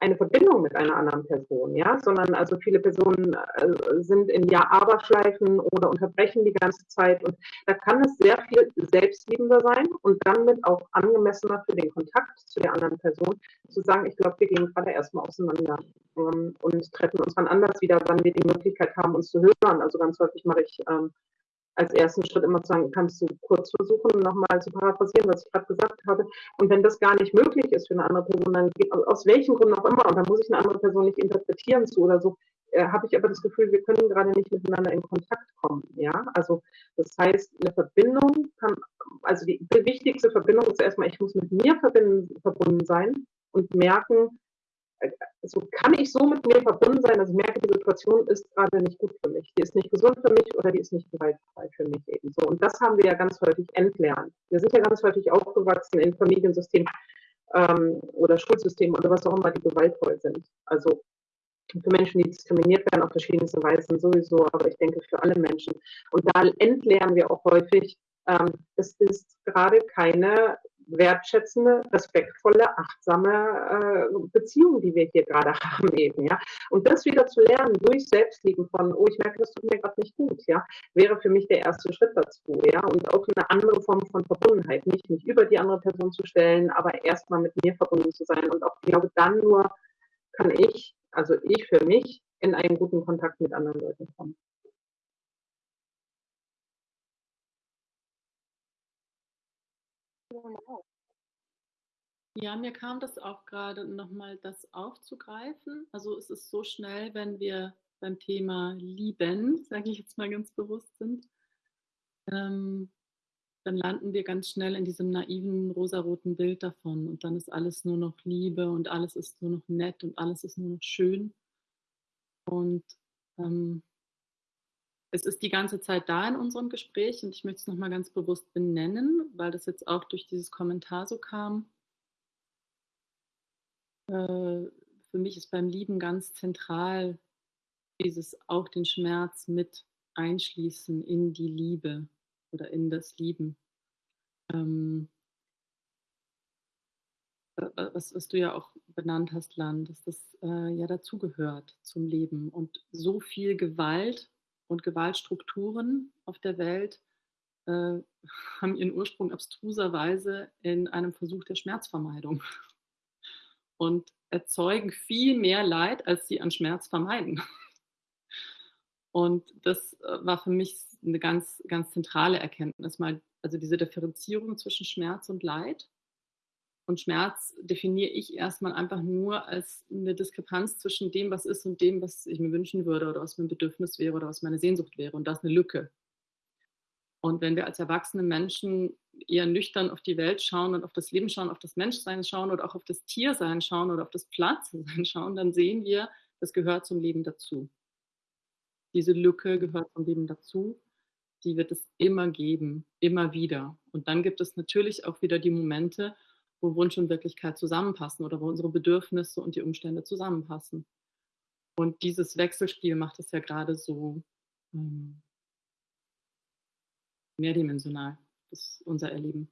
eine Verbindung mit einer anderen Person, ja, sondern also viele Personen äh, sind in Ja-Aber-Schleifen oder unterbrechen die ganze Zeit und da kann es sehr viel selbstliebender sein und damit auch angemessener für den Kontakt zu der anderen Person zu sagen, ich glaube, wir gehen gerade erstmal auseinander ähm, und treffen uns dann anders wieder, wann wir die Möglichkeit haben, uns zu hören. Also ganz häufig mache ich ähm, als ersten Schritt immer zu sagen, kannst du kurz versuchen, nochmal zu paraphrasieren, was ich gerade gesagt habe. Und wenn das gar nicht möglich ist für eine andere Person, dann geht, aus welchen Gründen auch immer, und dann muss ich eine andere Person nicht interpretieren zu oder so, äh, habe ich aber das Gefühl, wir können gerade nicht miteinander in Kontakt kommen. Ja, also das heißt, eine Verbindung kann, also die, die wichtigste Verbindung ist erstmal, ich muss mit mir verbinden, verbunden sein und merken, also kann ich so mit mir verbunden sein, dass ich merke, die Situation ist gerade nicht gut für mich. Die ist nicht gesund für mich oder die ist nicht gewaltfrei für mich eben so. Und das haben wir ja ganz häufig entlernt. Wir sind ja ganz häufig aufgewachsen in Familiensystemen ähm, oder Schulsystemen oder was auch immer, die gewaltvoll sind. Also für Menschen, die diskriminiert werden auf verschiedenste Weisen sowieso, aber ich denke für alle Menschen. Und da entlernen wir auch häufig, ähm, es ist gerade keine wertschätzende, respektvolle, achtsame äh, Beziehung, die wir hier gerade haben eben, ja. Und das wieder zu lernen durch Selbstlieben von, oh, ich merke, das tut mir gerade nicht gut, ja, wäre für mich der erste Schritt dazu, ja. Und auch eine andere Form von Verbundenheit, nicht mich über die andere Person zu stellen, aber erstmal mit mir verbunden zu sein. Und auch, ich glaube, dann nur kann ich, also ich für mich, in einen guten Kontakt mit anderen Leuten kommen. Ja, mir kam das auch gerade nochmal, das aufzugreifen. Also es ist so schnell, wenn wir beim Thema Lieben, sage ich jetzt mal ganz bewusst sind, ähm, dann landen wir ganz schnell in diesem naiven rosaroten Bild davon und dann ist alles nur noch Liebe und alles ist nur noch nett und alles ist nur noch schön. Und ähm, es ist die ganze Zeit da in unserem Gespräch und ich möchte es nochmal ganz bewusst benennen, weil das jetzt auch durch dieses Kommentar so kam. Äh, für mich ist beim Lieben ganz zentral dieses auch den Schmerz mit einschließen in die Liebe oder in das Lieben. Ähm, was, was, du ja auch benannt hast, Land, dass das äh, ja dazugehört zum Leben. Und so viel Gewalt und Gewaltstrukturen auf der Welt äh, haben ihren Ursprung abstruserweise in einem Versuch der Schmerzvermeidung und erzeugen viel mehr Leid, als sie an Schmerz vermeiden. Und das äh, war für mich eine ganz, ganz zentrale Erkenntnis, mal, also diese Differenzierung zwischen Schmerz und Leid. Und Schmerz definiere ich erstmal einfach nur als eine Diskrepanz zwischen dem, was ist und dem, was ich mir wünschen würde oder was mein Bedürfnis wäre oder was meine Sehnsucht wäre. Und das ist eine Lücke. Und wenn wir als erwachsene Menschen eher nüchtern auf die Welt schauen und auf das Leben schauen, auf das Menschsein schauen oder auch auf das Tiersein schauen oder auf das Pflanzensein schauen, dann sehen wir, das gehört zum Leben dazu. Diese Lücke gehört zum Leben dazu. die wird es immer geben, immer wieder. Und dann gibt es natürlich auch wieder die Momente, wo Wunsch und Wirklichkeit zusammenpassen oder wo unsere Bedürfnisse und die Umstände zusammenpassen. Und dieses Wechselspiel macht es ja gerade so ähm, mehrdimensional, das ist unser Erleben.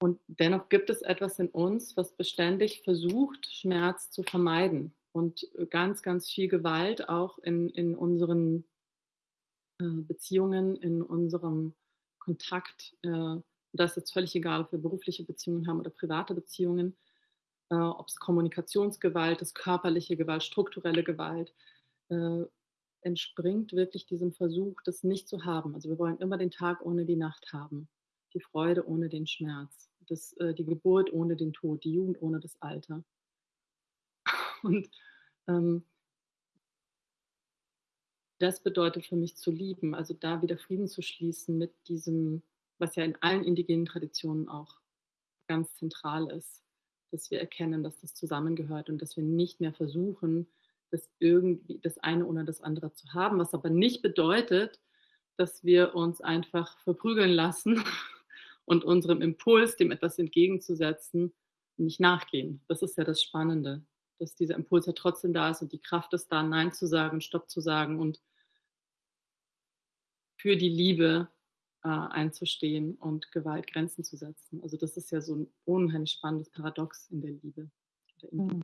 Und dennoch gibt es etwas in uns, was beständig versucht, Schmerz zu vermeiden und ganz, ganz viel Gewalt auch in, in unseren äh, Beziehungen, in unserem Kontakt. Äh, das ist jetzt völlig egal, ob wir berufliche Beziehungen haben oder private Beziehungen, äh, ob es Kommunikationsgewalt ist, körperliche Gewalt, strukturelle Gewalt, äh, entspringt wirklich diesem Versuch, das nicht zu haben. Also wir wollen immer den Tag ohne die Nacht haben, die Freude ohne den Schmerz, das, äh, die Geburt ohne den Tod, die Jugend ohne das Alter. Und ähm, das bedeutet für mich zu lieben, also da wieder Frieden zu schließen mit diesem, was ja in allen indigenen Traditionen auch ganz zentral ist, dass wir erkennen, dass das zusammengehört und dass wir nicht mehr versuchen, das irgendwie das eine oder das andere zu haben, was aber nicht bedeutet, dass wir uns einfach verprügeln lassen und unserem Impuls, dem etwas entgegenzusetzen, nicht nachgehen. Das ist ja das Spannende, dass dieser Impuls ja trotzdem da ist und die Kraft ist da, Nein zu sagen, Stopp zu sagen und für die Liebe äh, einzustehen und Gewalt Grenzen zu setzen. Also das ist ja so ein unheimlich spannendes Paradox in der Liebe. Mhm.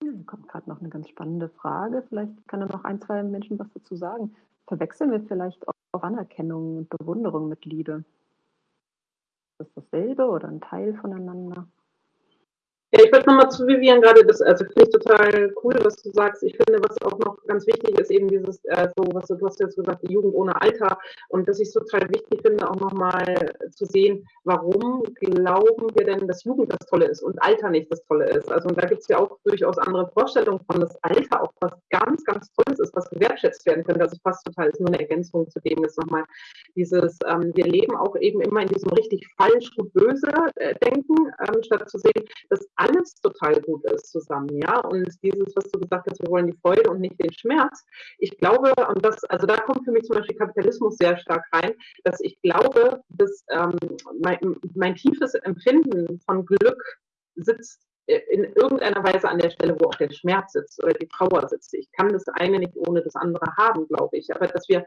Da kommt gerade noch eine ganz spannende Frage. Vielleicht kann da noch ein, zwei Menschen was dazu sagen. Verwechseln wir vielleicht auch Anerkennung und Bewunderung mit Liebe? Ist das dasselbe oder ein Teil voneinander? Ja, ich würde nochmal zu Vivian gerade, das also finde ich total cool, was du sagst. Ich finde, was auch noch ganz wichtig ist, eben dieses, äh, so, was du, hast jetzt gesagt, die Jugend ohne Alter. Und dass ich es total wichtig finde, auch nochmal zu sehen, warum glauben wir denn, dass Jugend das Tolle ist und Alter nicht das Tolle ist. Also und da gibt es ja auch durchaus andere Vorstellungen von, dass Alter auch was ganz, ganz Tolles ist, was gewertschätzt werden könnte. Also fast total ist nur eine Ergänzung zu dem jetzt nochmal dieses, ähm, wir leben auch eben immer in diesem richtig falsch gut böse äh, Denken, ähm, statt zu sehen, dass alles total gut ist zusammen, ja. Und dieses, was du gesagt hast, wir wollen die Freude und nicht den Schmerz. Ich glaube, und das, also da kommt für mich zum Beispiel Kapitalismus sehr stark rein, dass ich glaube, dass ähm, mein, mein tiefes Empfinden von Glück sitzt in irgendeiner Weise an der Stelle, wo auch der Schmerz sitzt oder die Trauer sitzt. Ich kann das eine nicht ohne das andere haben, glaube ich. Aber dass wir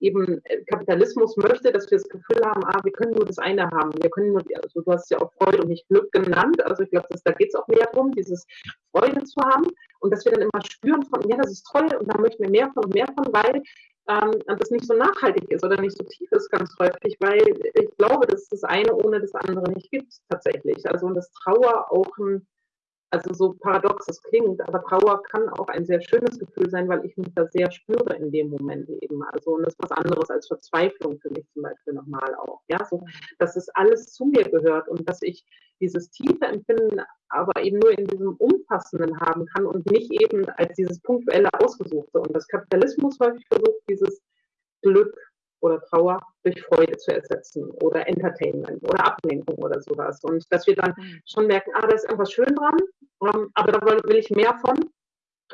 eben äh, Kapitalismus möchte, dass wir das Gefühl haben, ah, wir können nur das eine haben. Wir können nur, also du hast ja auch Freude und nicht Glück genannt. Also ich glaube, da geht es auch mehr darum, dieses Freude zu haben und dass wir dann immer spüren von, ja, das ist toll und da möchten wir mehr von und mehr von, weil ähm, das nicht so nachhaltig ist oder nicht so tief ist ganz häufig, weil ich glaube, dass das eine ohne das andere nicht gibt tatsächlich. Also und dass Trauer auch ein also so paradox es klingt, aber Trauer kann auch ein sehr schönes Gefühl sein, weil ich mich da sehr spüre in dem Moment eben. Also und das ist was anderes als Verzweiflung für mich zum Beispiel nochmal auch. Ja, so, dass es alles zu mir gehört und dass ich dieses tiefe Empfinden aber eben nur in diesem Umfassenden haben kann und nicht eben als dieses punktuelle Ausgesuchte. Und das Kapitalismus häufig versucht, dieses Glück oder Trauer durch Freude zu ersetzen oder Entertainment oder Ablenkung oder sowas. Und dass wir dann mhm. schon merken, ah, da ist irgendwas schön dran, aber da will ich mehr von.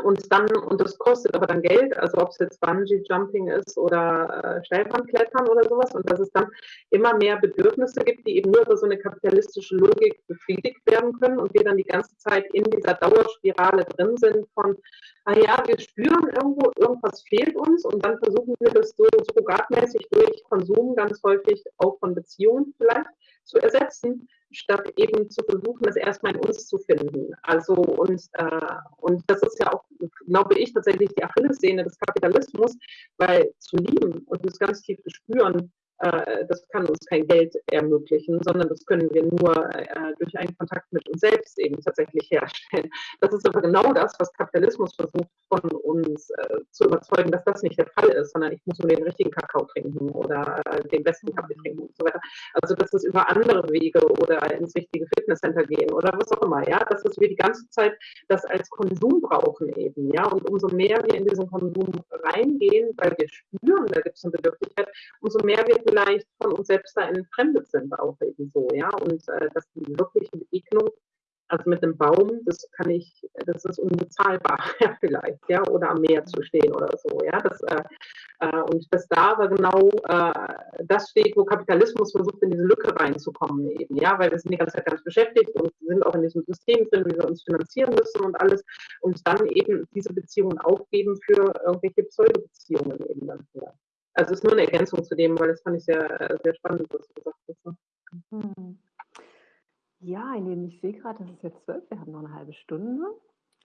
Und dann, und das kostet aber dann Geld, also ob es jetzt Bungee Jumping ist oder äh, Steilwandklettern oder sowas, und dass es dann immer mehr Bedürfnisse gibt, die eben nur über so eine kapitalistische Logik befriedigt werden können und wir dann die ganze Zeit in dieser Dauerspirale drin sind von, ah ja, wir spüren irgendwo, irgendwas fehlt uns. Und dann versuchen wir das so surrogatmäßig durch Konsum ganz häufig auch von Beziehungen vielleicht zu ersetzen statt eben zu versuchen, das erstmal in uns zu finden. Also und, äh, und das ist ja auch, glaube ich, tatsächlich die Achillessehne des Kapitalismus, weil zu lieben und das ganz tief zu spüren, das kann uns kein Geld ermöglichen, sondern das können wir nur äh, durch einen Kontakt mit uns selbst eben tatsächlich herstellen. Das ist aber genau das, was Kapitalismus versucht von uns äh, zu überzeugen, dass das nicht der Fall ist, sondern ich muss nur den richtigen Kakao trinken oder den besten Kaffee trinken und so weiter. Also dass es über andere Wege oder ins richtige Fitnesscenter gehen oder was auch immer, ja, dass wir die ganze Zeit das als Konsum brauchen eben, ja, und umso mehr wir in diesen Konsum reingehen, weil wir spüren, da gibt es eine Bedürftigkeit, umso mehr wir vielleicht von uns selbst da entfremdet sind, auch eben so, ja, und äh, dass die wirkliche Begegnung Also mit einem Baum, das kann ich, das ist unbezahlbar, ja, vielleicht, ja, oder am Meer zu stehen oder so, ja. Das, äh, äh, und dass da aber genau äh, das steht, wo Kapitalismus versucht, in diese Lücke reinzukommen eben, ja, weil wir sind die ganze Zeit ganz beschäftigt und sind auch in diesem System drin, wie wir uns finanzieren müssen und alles und dann eben diese Beziehungen aufgeben für irgendwelche Pseudo-Beziehungen eben dann. Ja. Also es ist nur eine Ergänzung zu dem, weil das fand ich sehr, sehr spannend, was du gesagt hast. Mhm. Ja, ich sehe gerade, es ist jetzt zwölf, wir haben noch eine halbe Stunde.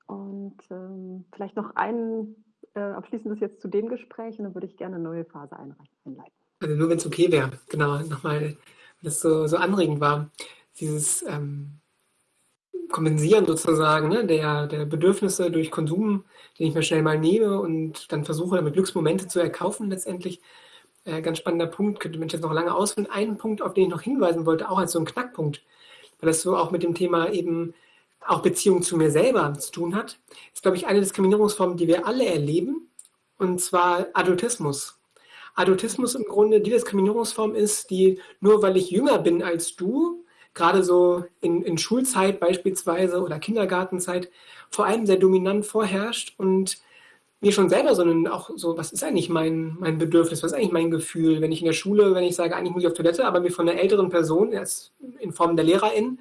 Und ähm, vielleicht noch ein äh, abschließendes jetzt zu dem Gespräch und dann würde ich gerne eine neue Phase einleiten. Also nur wenn es okay wäre, genau, nochmal, weil das so, so anregend war, dieses ähm, Kompensieren sozusagen ne, der, der Bedürfnisse durch Konsum, den ich mir schnell mal nehme und dann versuche, damit Glücksmomente zu erkaufen letztendlich. Äh, ganz spannender Punkt, könnte man jetzt noch lange ausführen. Einen Punkt, auf den ich noch hinweisen wollte, auch als so ein Knackpunkt, weil das so auch mit dem Thema eben auch Beziehung zu mir selber zu tun hat, ist, glaube ich, eine Diskriminierungsform, die wir alle erleben, und zwar Adultismus. Adultismus im Grunde die Diskriminierungsform ist, die nur weil ich jünger bin als du, gerade so in, in Schulzeit beispielsweise oder Kindergartenzeit, vor allem sehr dominant vorherrscht und mir schon selber, sondern auch so, was ist eigentlich mein, mein Bedürfnis, was ist eigentlich mein Gefühl, wenn ich in der Schule, wenn ich sage, eigentlich muss ich auf Toilette, aber mir von einer älteren Person, in Form der Lehrerin,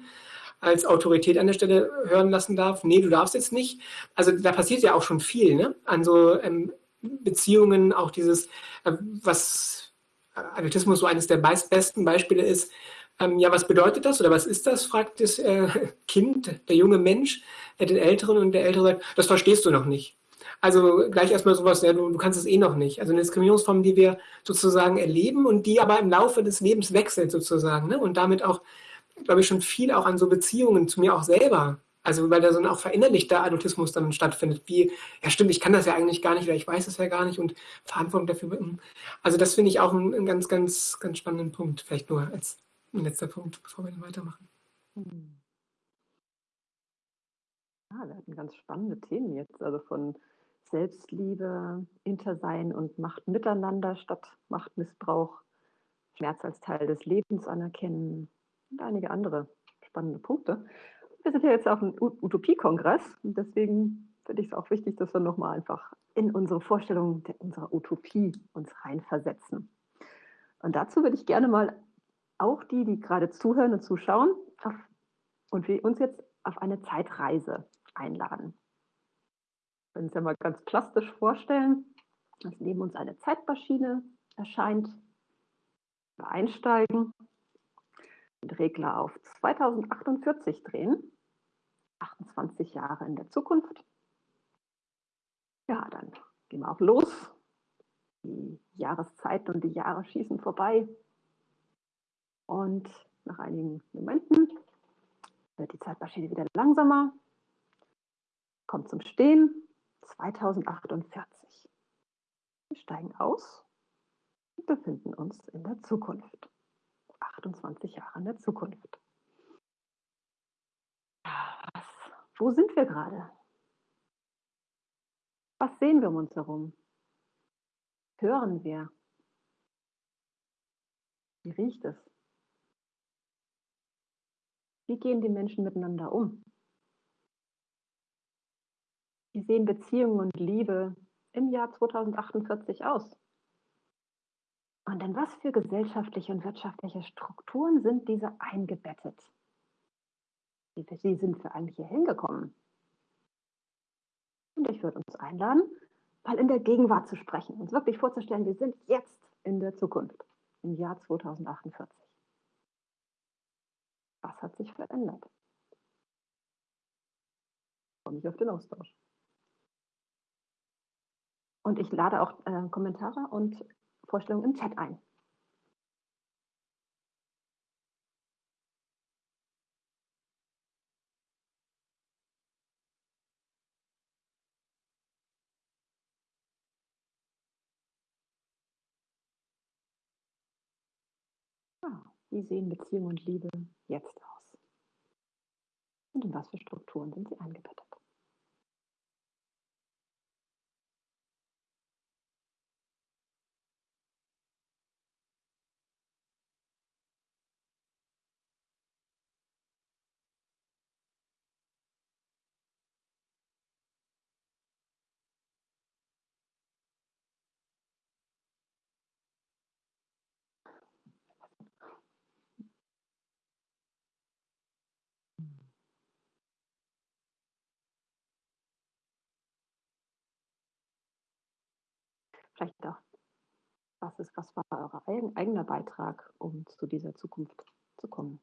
als Autorität an der Stelle hören lassen darf, nee, du darfst jetzt nicht. Also da passiert ja auch schon viel, ne? An so ähm, Beziehungen, auch dieses, äh, was Adultismus so eines der besten Beispiele ist, ähm, ja, was bedeutet das oder was ist das, fragt das äh, Kind, der junge Mensch, äh, den Älteren und der Ältere sagt, das verstehst du noch nicht. Also gleich erstmal sowas, ja, du, du kannst es eh noch nicht. Also eine Diskriminierungsform, die wir sozusagen erleben und die aber im Laufe des Lebens wechselt sozusagen. Ne? Und damit auch, glaube ich, schon viel auch an so Beziehungen zu mir auch selber. Also weil da so ein auch verinnerlichter Adultismus dann stattfindet. Wie, ja stimmt, ich kann das ja eigentlich gar nicht oder ich weiß es ja gar nicht und Verantwortung dafür. Also das finde ich auch einen, ganz, ganz, ganz spannenden Punkt. Vielleicht nur als letzter Punkt, bevor wir dann weitermachen. Ja, wir hatten ganz spannende Themen jetzt. Also von Selbstliebe, Intersein und Macht miteinander statt Machtmissbrauch, Schmerz als Teil des Lebens anerkennen und einige andere spannende Punkte. Wir sind ja jetzt auf einem Utopie-Kongress und deswegen finde ich es auch wichtig, dass wir nochmal einfach in unsere Vorstellung unserer Utopie uns reinversetzen. Und dazu würde ich gerne mal auch die, die gerade zuhören und zuschauen auf, und wir uns jetzt auf eine Zeitreise einladen können uns ja mal ganz plastisch vorstellen, dass neben uns eine Zeitmaschine erscheint. Wir einsteigen, den Regler auf 2048 drehen, 28 Jahre in der Zukunft. Ja, dann gehen wir auch los. Die Jahreszeiten und die Jahre schießen vorbei. Und nach einigen Momenten wird die Zeitmaschine wieder langsamer, kommt zum Stehen 2048. Wir steigen aus und befinden uns in der Zukunft. 28 Jahre in der Zukunft. Was, wo sind wir gerade? Was sehen wir um uns herum? Hören wir? Wie riecht es? Wie gehen die Menschen miteinander um? Wie sehen Beziehungen und Liebe im Jahr 2048 aus? Und in was für gesellschaftliche und wirtschaftliche Strukturen sind diese eingebettet? Wie sind wir eigentlich hier hingekommen? Und ich würde uns einladen, mal in der Gegenwart zu sprechen, uns wirklich vorzustellen, wir sind jetzt in der Zukunft, im Jahr 2048. Was hat sich verändert? Ich freue mich auf den Austausch. Und ich lade auch äh, Kommentare und Vorstellungen im Chat ein. Wie sehen Beziehung und Liebe jetzt aus? Und in was für Strukturen sind sie eingebettet? Auch, was ist, was war euer eigener Beitrag, um zu dieser Zukunft zu kommen?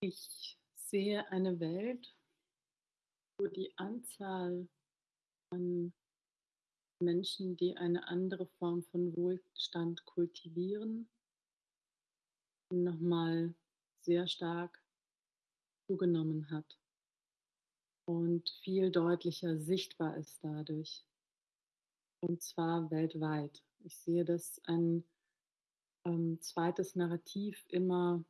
Ich sehe eine Welt, wo die Anzahl an Menschen, die eine andere Form von Wohlstand kultivieren, nochmal sehr stark zugenommen hat und viel deutlicher sichtbar ist dadurch. Und zwar weltweit. Ich sehe, dass ein ähm, zweites Narrativ immer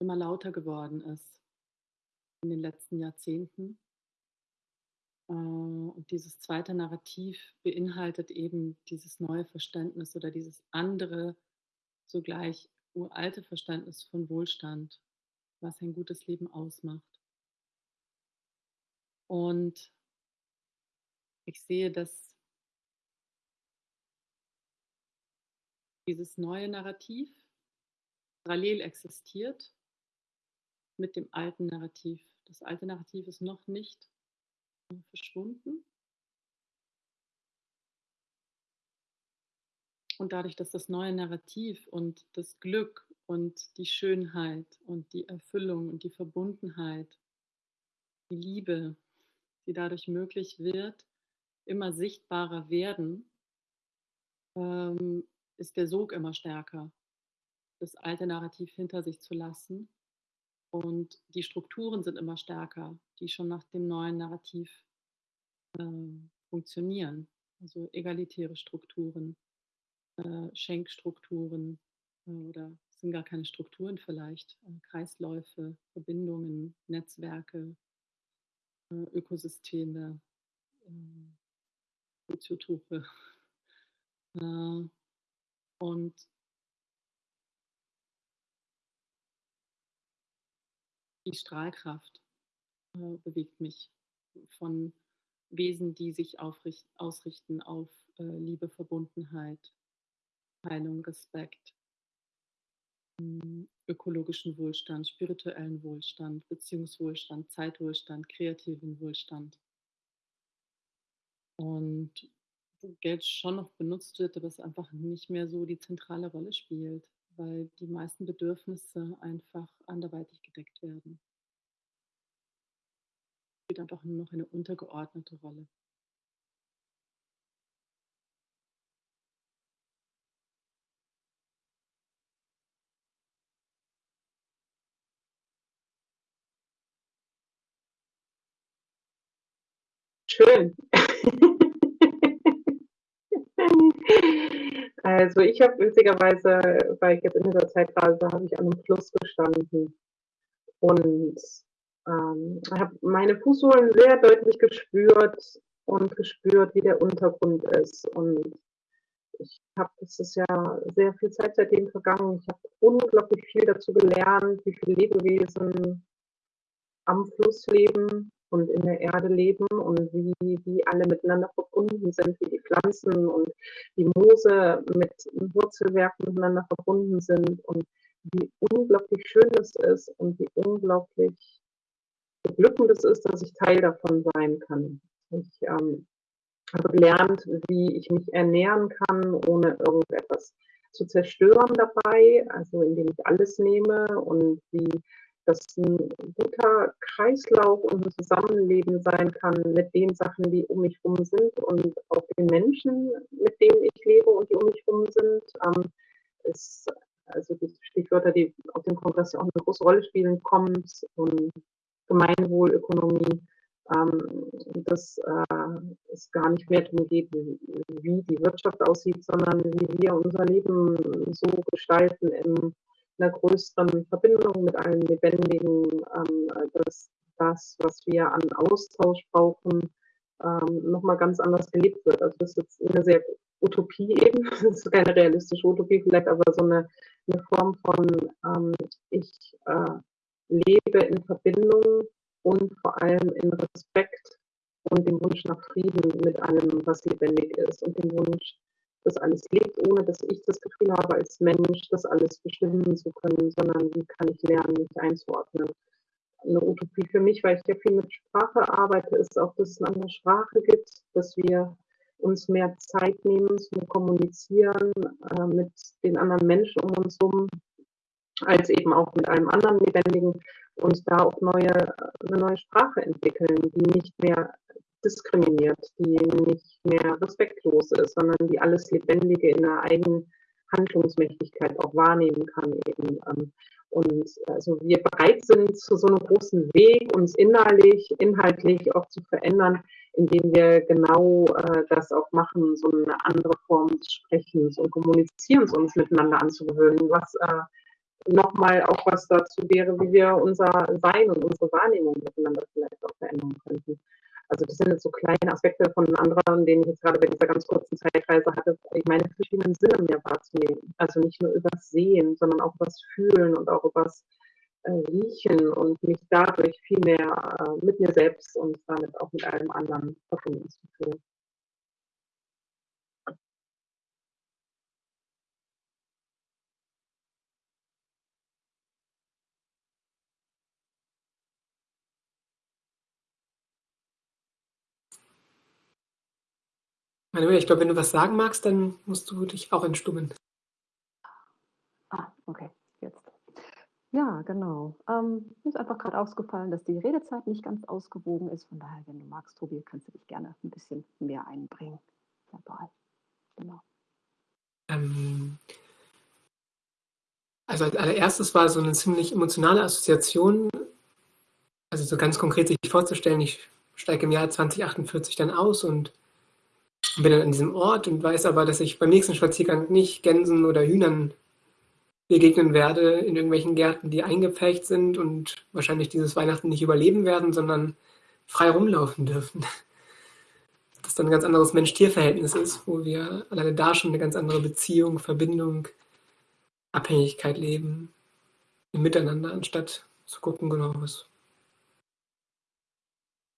immer lauter geworden ist in den letzten Jahrzehnten. Äh, und dieses zweite Narrativ beinhaltet eben dieses neue Verständnis oder dieses andere, zugleich uralte Verständnis von Wohlstand, was ein gutes Leben ausmacht. Und ich sehe, dass dieses neue Narrativ parallel existiert mit dem alten Narrativ. Das alte Narrativ ist noch nicht verschwunden. Und dadurch, dass das neue Narrativ und das Glück und die Schönheit und die Erfüllung und die Verbundenheit, die Liebe, die dadurch möglich wird, immer sichtbarer werden, ähm, ist der Sog immer stärker, das alte Narrativ hinter sich zu lassen und die Strukturen sind immer stärker, die schon nach dem neuen Narrativ äh, funktionieren. Also egalitäre Strukturen, äh, Schenkstrukturen äh, oder sind gar keine Strukturen vielleicht, äh, Kreisläufe, Verbindungen, Netzwerke, äh, Ökosysteme, äh, Soziotope. und die Strahlkraft äh, bewegt mich von Wesen, die sich ausrichten auf äh, Liebe, Verbundenheit, Heilung, Respekt, äh, ökologischen Wohlstand, spirituellen Wohlstand, Beziehungswohlstand, Zeitwohlstand, kreativen Wohlstand. Und Geld schon noch benutzt wird, aber es einfach nicht mehr so die zentrale Rolle spielt weil die meisten Bedürfnisse einfach anderweitig gedeckt werden. Es Spielt einfach nur noch eine untergeordnete Rolle. Schön. Also ich habe witzigerweise, weil ich jetzt in dieser Zeitphase habe ich an einem Fluss gestanden und ähm, habe meine Fußsohlen sehr deutlich gespürt und gespürt, wie der Untergrund ist. Und ich habe, das ist ja sehr viel Zeit seitdem vergangen. Ich habe unglaublich viel dazu gelernt, wie viele Lebewesen am Fluss leben und in der Erde leben und wie, wie alle miteinander verbunden sind, wie die Pflanzen und die Moose mit Wurzelwerken miteinander verbunden sind und wie unglaublich schön es ist und wie unglaublich beglückend es ist, dass ich Teil davon sein kann. Ich ähm, habe gelernt, wie ich mich ernähren kann, ohne irgendetwas zu zerstören dabei, also indem ich alles nehme und wie das ein guter Kreislauf und ein Zusammenleben sein kann mit den Sachen, die um mich herum sind und auch den Menschen, mit denen ich lebe und die um mich herum sind. Ähm, ist, also die Stichwörter, die auf dem Kongress ja auch eine große Rolle spielen, Commons und Gemeinwohlökonomie, ähm, dass äh, es gar nicht mehr darum geht, wie die Wirtschaft aussieht, sondern wie wir unser Leben so gestalten im einer größeren Verbindung mit allen Lebendigen, ähm, dass das, was wir an Austausch brauchen, ähm, nochmal ganz anders gelebt wird. Also das ist jetzt eine sehr Utopie eben, das ist keine realistische Utopie vielleicht, aber so eine, eine Form von, ähm, ich äh, lebe in Verbindung allem in Respekt und dem Wunsch nach Frieden mit allem, was lebendig ist und dem Wunsch, dass alles lebt, ohne dass ich das Gefühl habe, als Mensch das alles bestimmen zu können, sondern wie kann ich lernen, mich einzuordnen. Eine Utopie für mich, weil ich ja viel mit Sprache arbeite, ist auch, dass es eine andere Sprache gibt, dass wir uns mehr Zeit nehmen zum Kommunizieren äh, mit den anderen Menschen um uns herum, als eben auch mit einem anderen Lebendigen und da auch neue, eine neue Sprache entwickeln, die nicht mehr diskriminiert, die nicht mehr respektlos ist, sondern die alles Lebendige in der eigenen Handlungsmächtigkeit auch wahrnehmen kann eben. Ähm, und also wir bereit sind zu so einem großen Weg, uns innerlich, inhaltlich auch zu verändern, indem wir genau äh, das auch machen, so eine andere Form des Sprechens und Kommunizierens uns miteinander anzugewöhnen, was äh, nochmal auch was dazu wäre, wie wir unser Sein und unsere Wahrnehmung miteinander vielleicht auch verändern könnten. Also das sind jetzt so kleine Aspekte von anderen, denen ich jetzt gerade bei dieser ganz kurzen Zeitreise hatte, meine verschiedenen Sinne mehr wahrzunehmen. Also nicht nur übers Sehen, sondern auch übers Fühlen und auch übers äh, Riechen und mich dadurch viel mehr äh, mit mir selbst und damit auch mit allem anderen verbunden zu fühlen. Manuel, ich glaube, wenn du was sagen magst, dann musst du dich auch entstummen. Ah, okay, jetzt. Ja, genau. Ähm, mir ist einfach gerade ausgefallen, dass die Redezeit nicht ganz ausgewogen ist. Von daher, wenn du magst, Tobi, kannst du dich gerne ein bisschen mehr einbringen. Dabei. Genau. Ähm, also als allererstes war so eine ziemlich emotionale Assoziation, also so ganz konkret sich vorzustellen, ich steige im Jahr 2048 dann aus und bin dann an diesem Ort und weiß aber, dass ich beim nächsten Spaziergang nicht Gänsen oder Hühnern begegnen werde in irgendwelchen Gärten, die eingepfercht sind und wahrscheinlich dieses Weihnachten nicht überleben werden, sondern frei rumlaufen dürfen. Das dann ein ganz anderes Mensch-Tier-Verhältnis ist, wo wir alleine da schon eine ganz andere Beziehung, Verbindung, Abhängigkeit leben, im Miteinander, anstatt zu gucken, genau, was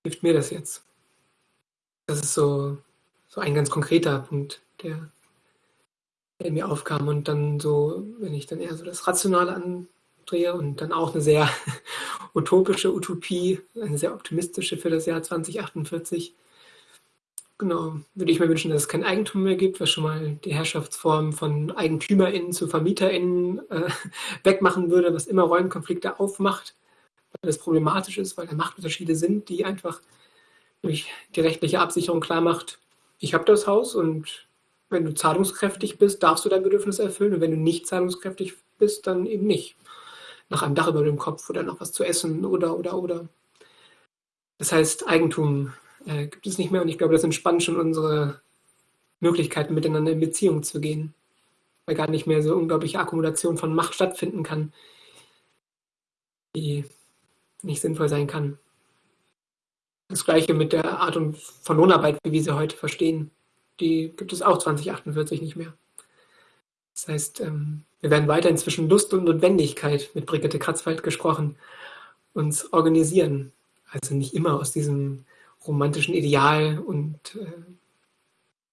hilft mir das jetzt? Das ist so so ein ganz konkreter Punkt, der, der mir aufkam. Und dann so, wenn ich dann eher so das Rationale andrehe und dann auch eine sehr utopische Utopie, eine sehr optimistische für das Jahr 2048. Genau, würde ich mir wünschen, dass es kein Eigentum mehr gibt, was schon mal die Herrschaftsform von EigentümerInnen zu VermieterInnen äh, wegmachen würde, was immer Rollenkonflikte aufmacht, weil das problematisch ist, weil da Machtunterschiede sind, die einfach durch die rechtliche Absicherung klar macht, ich habe das Haus und wenn du zahlungskräftig bist, darfst du dein Bedürfnis erfüllen und wenn du nicht zahlungskräftig bist, dann eben nicht. Nach einem Dach über dem Kopf oder noch was zu essen oder, oder, oder. Das heißt, Eigentum äh, gibt es nicht mehr und ich glaube, das entspannt schon unsere Möglichkeiten, miteinander in Beziehung zu gehen, weil gar nicht mehr so unglaubliche Akkumulation von Macht stattfinden kann, die nicht sinnvoll sein kann. Das gleiche mit der Art von Lohnarbeit, wie wir sie heute verstehen. Die gibt es auch 2048 nicht mehr. Das heißt, ähm, wir werden weiter zwischen Lust und Notwendigkeit, mit Brigitte Kratzwald gesprochen, uns organisieren. Also nicht immer aus diesem romantischen Ideal und äh,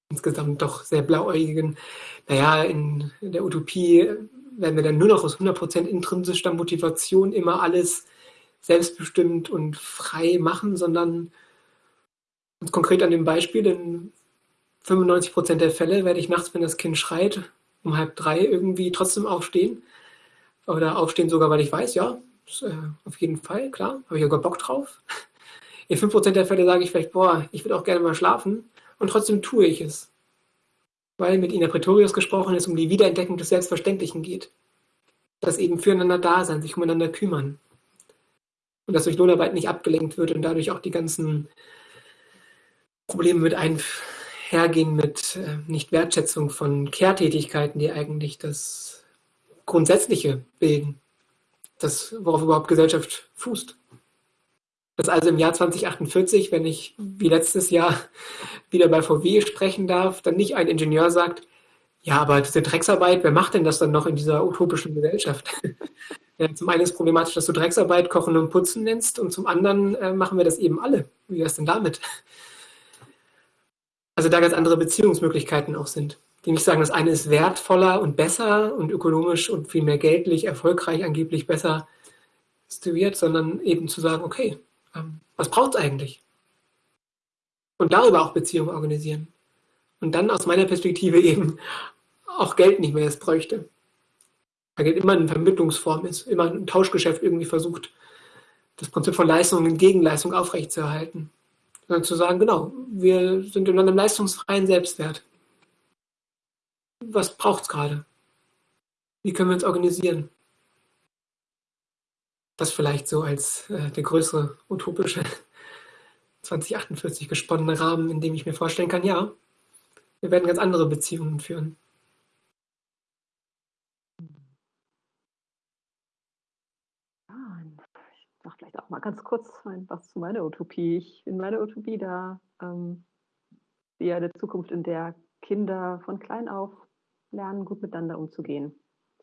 insgesamt doch sehr blauäugigen, naja, in der Utopie werden wir dann nur noch aus 100% intrinsischer Motivation immer alles selbstbestimmt und frei machen, sondern konkret an dem Beispiel, in 95 Prozent der Fälle werde ich nachts, wenn das Kind schreit, um halb drei irgendwie trotzdem aufstehen. Oder aufstehen sogar, weil ich weiß, ja, äh, auf jeden Fall, klar, habe ich sogar Bock drauf. In 5% der Fälle sage ich vielleicht, boah, ich würde auch gerne mal schlafen und trotzdem tue ich es. Weil mit Ina Pretorius gesprochen ist, um die Wiederentdeckung des Selbstverständlichen geht. Das eben füreinander da sein, sich umeinander kümmern und dass durch Lohnarbeit nicht abgelenkt wird und dadurch auch die ganzen Probleme mit einhergehen mit äh, Nicht-Wertschätzung von Kehrtätigkeiten, die eigentlich das Grundsätzliche bilden, das, worauf überhaupt Gesellschaft fußt. Dass also im Jahr 2048, wenn ich wie letztes Jahr wieder bei VW sprechen darf, dann nicht ein Ingenieur sagt, ja, aber diese Drecksarbeit, wer macht denn das dann noch in dieser utopischen Gesellschaft? Ja, zum einen ist problematisch, dass du Drecksarbeit Kochen und Putzen nennst und zum anderen äh, machen wir das eben alle. Wie wäre es denn damit? Also da ganz andere Beziehungsmöglichkeiten auch sind. Die nicht sagen, das eine ist wertvoller und besser und ökonomisch und viel mehr geldlich, erfolgreich, angeblich besser situiert, sondern eben zu sagen, okay, ähm, was braucht es eigentlich? Und darüber auch Beziehungen organisieren. Und dann aus meiner Perspektive eben auch Geld nicht mehr es bräuchte. Weil Geld immer eine Vermittlungsform ist, immer ein Tauschgeschäft irgendwie versucht, das Prinzip von Leistung und Gegenleistung aufrechtzuerhalten. Sondern zu sagen, genau, wir sind in einem leistungsfreien Selbstwert. Was braucht es gerade? Wie können wir uns organisieren? Das vielleicht so als äh, der größere utopische 2048 gesponnene Rahmen, in dem ich mir vorstellen kann, ja, wir werden ganz andere Beziehungen führen. Ja, ich mal ganz kurz was zu meiner Utopie. Ich, in meiner Utopie, da ähm, sehe eine Zukunft, in der Kinder von klein auf lernen, gut miteinander umzugehen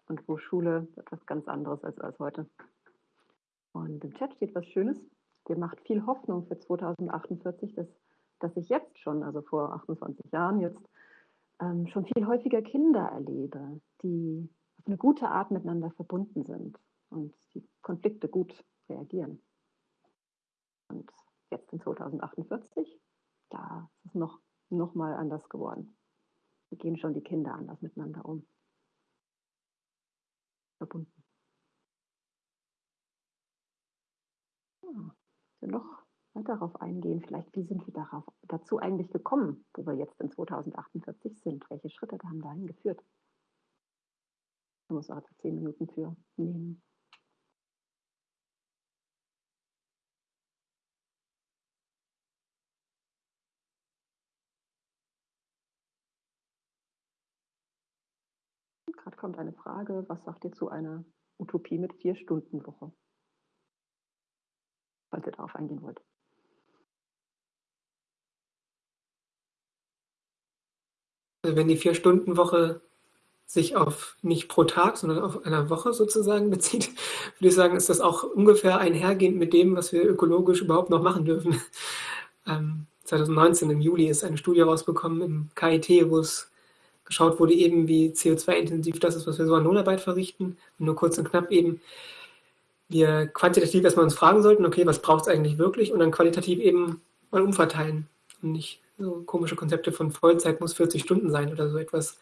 und wo Schule etwas ganz anderes ist als heute. Und im Chat steht was Schönes. Der macht viel Hoffnung für 2048, dass, dass ich jetzt schon, also vor 28 Jahren jetzt, ähm, schon viel häufiger Kinder erlebe, die auf eine gute Art miteinander verbunden sind und die Konflikte gut reagieren. Und jetzt in 2048, da ist es noch, noch mal anders geworden. Wie gehen schon die Kinder anders miteinander um? Verbunden. wir noch darauf eingehen, vielleicht wie sind wir darauf, dazu eigentlich gekommen, wo wir jetzt in 2048 sind? Welche Schritte haben dahin geführt? Da muss auch zehn Minuten für nehmen. Kommt eine Frage, was sagt ihr zu einer Utopie mit vier Stunden Woche? falls ihr darauf eingehen wollt. Also wenn die Vier-Stunden-Woche sich auf nicht pro Tag, sondern auf einer Woche sozusagen bezieht, würde ich sagen, ist das auch ungefähr einhergehend mit dem, was wir ökologisch überhaupt noch machen dürfen. Ähm, 2019 im Juli ist eine Studie rausbekommen im KIT, wo es geschaut wurde, eben wie CO2-intensiv das ist, was wir so an Lohnarbeit verrichten. Und nur kurz und knapp eben, wir quantitativ erstmal uns fragen sollten, okay, was braucht es eigentlich wirklich und dann qualitativ eben mal umverteilen und nicht so komische Konzepte von Vollzeit muss 40 Stunden sein oder so etwas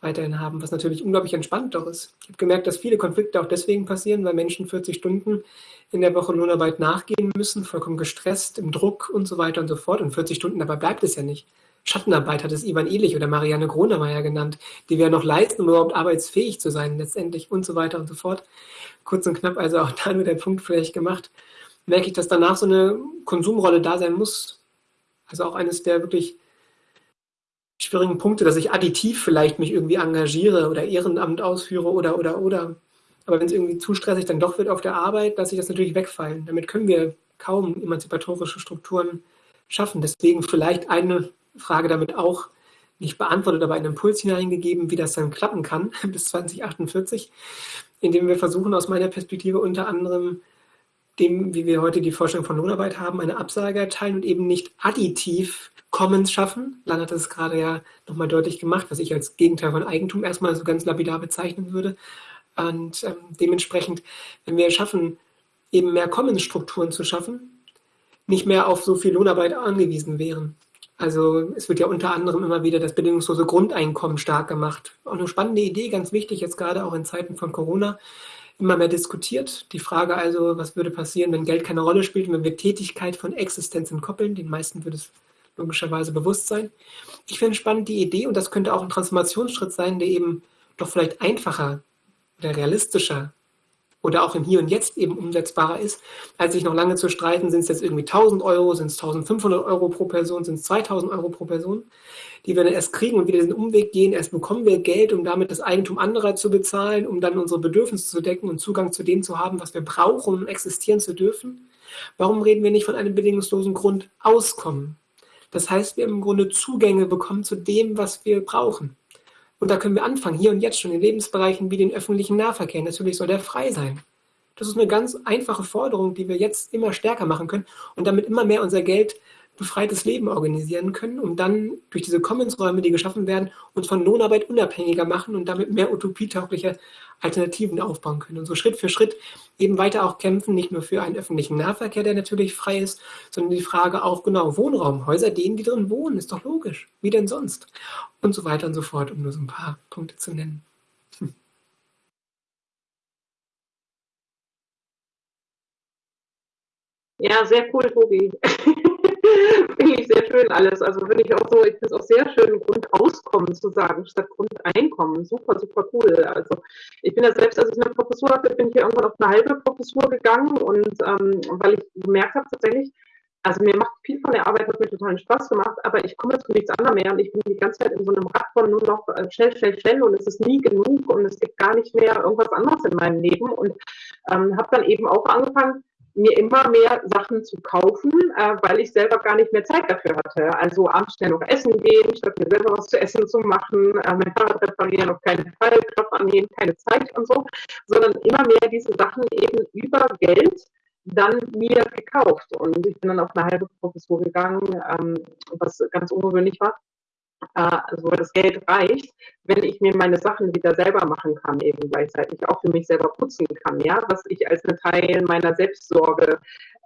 weiterhin haben, was natürlich unglaublich entspannt doch ist. Ich habe gemerkt, dass viele Konflikte auch deswegen passieren, weil Menschen 40 Stunden in der Woche Lohnarbeit nachgehen müssen, vollkommen gestresst, im Druck und so weiter und so fort. Und 40 Stunden dabei bleibt es ja nicht. Schattenarbeit hat es Ivan Elich oder Marianne Gronemeyer genannt, die wir noch leisten, um überhaupt arbeitsfähig zu sein, letztendlich und so weiter und so fort. Kurz und knapp, also auch da nur der Punkt vielleicht gemacht, merke ich, dass danach so eine Konsumrolle da sein muss. Also auch eines der wirklich schwierigen Punkte, dass ich additiv vielleicht mich irgendwie engagiere oder Ehrenamt ausführe oder, oder, oder. Aber wenn es irgendwie zu stressig dann doch wird auf der Arbeit, lasse ich das natürlich wegfallen. Damit können wir kaum emanzipatorische Strukturen schaffen. Deswegen vielleicht eine Frage damit auch nicht beantwortet, aber einen Impuls hineingegeben, wie das dann klappen kann bis 2048, indem wir versuchen, aus meiner Perspektive unter anderem dem, wie wir heute die Vorstellung von Lohnarbeit haben, eine Absage erteilen und eben nicht additiv Commons schaffen. Lan hat das gerade ja nochmal deutlich gemacht, was ich als Gegenteil von Eigentum erstmal so ganz lapidar bezeichnen würde. Und ähm, dementsprechend, wenn wir schaffen, eben mehr Commons-Strukturen zu schaffen, nicht mehr auf so viel Lohnarbeit angewiesen wären. Also es wird ja unter anderem immer wieder das bedingungslose Grundeinkommen stark gemacht. Auch eine spannende Idee, ganz wichtig, jetzt gerade auch in Zeiten von Corona, immer mehr diskutiert. Die Frage also, was würde passieren, wenn Geld keine Rolle spielt und wenn wir Tätigkeit von Existenz entkoppeln. Den meisten würde es logischerweise bewusst sein. Ich finde spannend die Idee und das könnte auch ein Transformationsschritt sein, der eben doch vielleicht einfacher oder realistischer oder auch im Hier und Jetzt eben umsetzbarer ist, als sich noch lange zu streiten, sind es jetzt irgendwie 1000 Euro, sind es 1500 Euro pro Person, sind es 2000 Euro pro Person, die wir dann erst kriegen und wieder diesen Umweg gehen, erst bekommen wir Geld, um damit das Eigentum anderer zu bezahlen, um dann unsere Bedürfnisse zu decken und Zugang zu dem zu haben, was wir brauchen, um existieren zu dürfen. Warum reden wir nicht von einem bedingungslosen Grundauskommen? Das heißt, wir im Grunde Zugänge bekommen zu dem, was wir brauchen. Und da können wir anfangen, hier und jetzt schon in Lebensbereichen wie den öffentlichen Nahverkehr. Natürlich soll der frei sein. Das ist eine ganz einfache Forderung, die wir jetzt immer stärker machen können und damit immer mehr unser Geld befreites Leben organisieren können, um dann durch diese Commons-Räume, die geschaffen werden, uns von Lohnarbeit unabhängiger machen und damit mehr utopietaugliche Alternativen aufbauen können. Und so Schritt für Schritt eben weiter auch kämpfen, nicht nur für einen öffentlichen Nahverkehr, der natürlich frei ist, sondern die Frage auch, genau, Wohnraum, Häuser, denen, die drin wohnen, ist doch logisch. Wie denn sonst? Und so weiter und so fort, um nur so ein paar Punkte zu nennen. Ja, sehr cool, Tobi. finde ich sehr schön alles. Also finde ich auch so, ich finde es auch sehr schön, Grundauskommen zu sagen, statt Grundeinkommen. Super, super cool. Also ich bin ja selbst, als ich eine Professur hatte, bin ich ja irgendwann auf eine halbe Professur gegangen und ähm, weil ich gemerkt habe tatsächlich, also mir macht viel von der Arbeit, hat mir totalen Spaß gemacht, aber ich komme jetzt zu nichts anderem mehr und ich bin die ganze Zeit in so einem Rad von nur noch äh, schnell, schnell, schnell und es ist nie genug und es gibt gar nicht mehr irgendwas anderes in meinem Leben und ähm, habe dann eben auch angefangen, mir immer mehr Sachen zu kaufen, äh, weil ich selber gar nicht mehr Zeit dafür hatte. Also abends schnell noch essen gehen, statt mir selber was zu essen zu machen, äh, mein Fahrrad reparieren, auf keinen Fall, Job annehmen, keine Zeit und so, sondern immer mehr diese Sachen eben über Geld dann mir gekauft. Und ich bin dann auf eine halbe Professur gegangen, ähm, was ganz ungewöhnlich war also das Geld reicht, wenn ich mir meine Sachen wieder selber machen kann, eben gleichzeitig auch für mich selber putzen kann, ja, was ich als ein Teil meiner Selbstsorge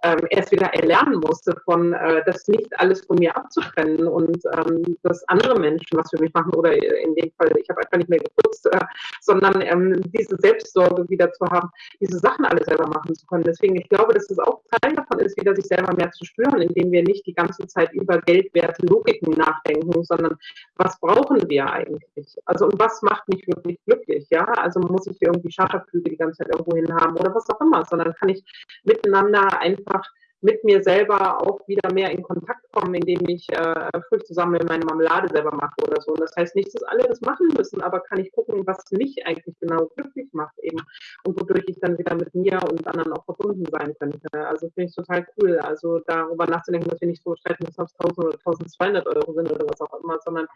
ähm, erst wieder erlernen musste, von äh, das nicht alles von mir abzutrennen und ähm, dass andere Menschen was für mich machen oder in dem Fall, ich habe einfach nicht mehr geputzt, äh, sondern ähm, diese Selbstsorge wieder zu haben, diese Sachen alle selber machen zu können. Deswegen, ich glaube, dass es auch Teil davon ist, wieder sich selber mehr zu spüren, indem wir nicht die ganze Zeit über Geldwerte, Logiken nachdenken, sondern was brauchen wir eigentlich? Also und was macht mich wirklich glücklich? Ja, also muss ich irgendwie Charterflüge die ganze Zeit irgendwo hin haben oder was auch immer, sondern kann ich miteinander einfach par mit mir selber auch wieder mehr in Kontakt kommen, indem ich äh, Früchte zusammen meine Marmelade selber mache oder so. Und das heißt nicht, dass alle das machen müssen, aber kann ich gucken, was mich eigentlich genau glücklich macht eben und wodurch ich dann wieder mit mir und anderen auch verbunden sein könnte. Also finde ich total cool. Also darüber nachzudenken, dass wir nicht so streiten, dass es 1000 oder 1200 Euro sind oder was auch immer, sondern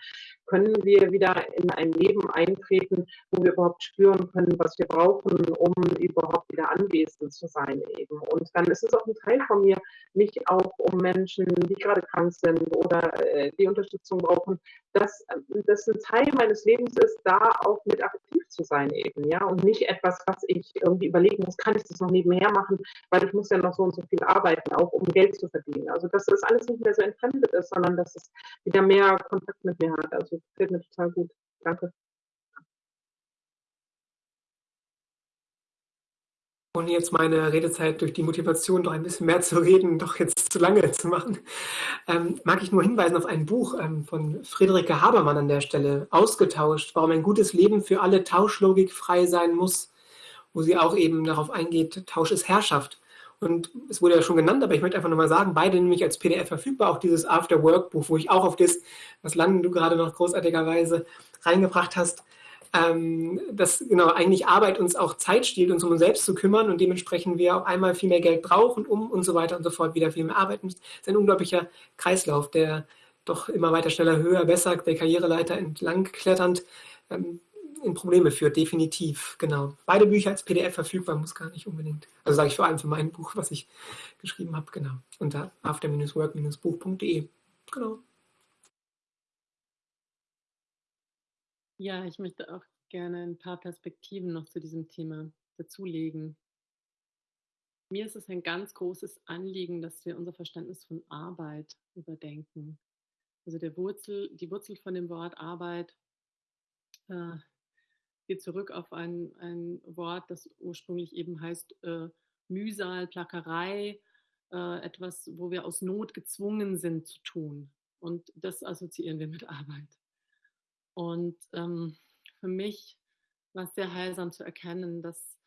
können wir wieder in ein Leben eintreten, wo wir überhaupt spüren können, was wir brauchen, um überhaupt wieder anwesend zu sein eben. Und dann ist es auch ein Teil von mir, mich auch um Menschen, die gerade krank sind oder äh, die Unterstützung brauchen, dass das ein Teil meines Lebens ist, da auch mit aktiv zu sein eben, ja, und nicht etwas, was ich irgendwie überlegen muss, kann ich das noch nebenher machen, weil ich muss ja noch so und so viel arbeiten, auch um Geld zu verdienen. Also dass das alles nicht mehr so entfremdet ist, sondern dass es wieder mehr Kontakt mit mir hat. Also gefällt mir total gut. Danke. Ohne jetzt meine Redezeit durch die Motivation, doch ein bisschen mehr zu reden, doch jetzt zu lange zu machen, ähm, mag ich nur hinweisen auf ein Buch ähm, von Friederike Habermann an der Stelle, Ausgetauscht, warum ein gutes Leben für alle Tauschlogik frei sein muss, wo sie auch eben darauf eingeht, Tausch ist Herrschaft. Und es wurde ja schon genannt, aber ich möchte einfach nochmal sagen, beide nämlich als PDF verfügbar, auch dieses After-Work-Buch, wo ich auch auf das, was Landen du gerade noch großartigerweise reingebracht hast, ähm, dass genau eigentlich Arbeit uns auch Zeit stiehlt, uns um uns selbst zu kümmern und dementsprechend wir auf einmal viel mehr Geld brauchen, um und so weiter und so fort wieder viel mehr arbeiten. Das ist ein unglaublicher Kreislauf, der doch immer weiter schneller, höher, besser, der Karriereleiter entlang kletternd ähm, in Probleme führt, definitiv, genau. Beide Bücher als PDF verfügbar, muss gar nicht unbedingt. Also sage ich vor allem für mein Buch, was ich geschrieben habe, genau. Unter after-work-buch.de, genau. Ja, ich möchte auch gerne ein paar Perspektiven noch zu diesem Thema dazulegen. Mir ist es ein ganz großes Anliegen, dass wir unser Verständnis von Arbeit überdenken. Also der Wurzel, die Wurzel von dem Wort Arbeit äh, geht zurück auf ein, ein Wort, das ursprünglich eben heißt äh, Mühsal, Plackerei, äh, etwas, wo wir aus Not gezwungen sind zu tun. Und das assoziieren wir mit Arbeit. Und ähm, für mich war es sehr heilsam zu erkennen, dass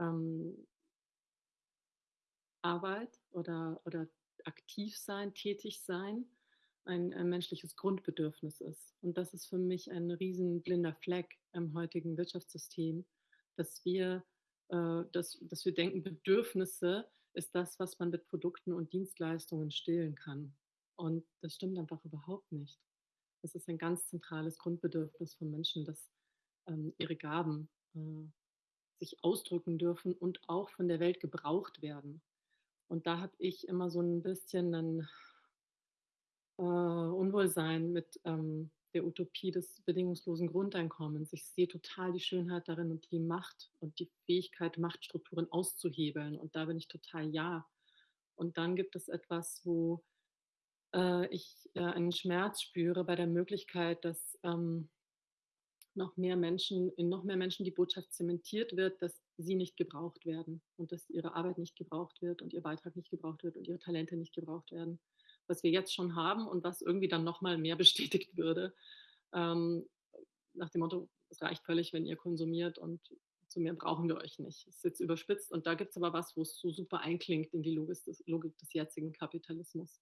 ähm, Arbeit oder, oder aktiv sein, tätig sein, ein, ein, menschliches Grundbedürfnis ist. Und das ist für mich ein riesen blinder Fleck im heutigen Wirtschaftssystem, dass wir, äh, dass, dass wir denken, Bedürfnisse ist das, was man mit Produkten und Dienstleistungen stillen kann. Und das stimmt einfach überhaupt nicht. Das ist ein ganz zentrales Grundbedürfnis von Menschen, dass ähm, ihre Gaben äh, sich ausdrücken dürfen und auch von der Welt gebraucht werden. Und da habe ich immer so ein bisschen ein äh, Unwohlsein mit ähm, der Utopie des bedingungslosen Grundeinkommens. Ich sehe total die Schönheit darin und die Macht und die Fähigkeit, Machtstrukturen auszuhebeln. Und da bin ich total ja. Und dann gibt es etwas, wo äh, ich äh, einen Schmerz spüre bei der Möglichkeit, dass ähm, noch mehr Menschen, in noch mehr Menschen die Botschaft zementiert wird, dass sie nicht gebraucht werden und dass ihre Arbeit nicht gebraucht wird und ihr Beitrag nicht gebraucht wird und ihre Talente nicht gebraucht werden. Was wir jetzt schon haben und was irgendwie dann nochmal mehr bestätigt würde, ähm, nach dem Motto, es reicht völlig, wenn ihr konsumiert und zu mehr brauchen wir euch nicht. Das ist jetzt überspitzt und da gibt es aber was, wo es so super einklingt in die Logik des, Logik des jetzigen Kapitalismus.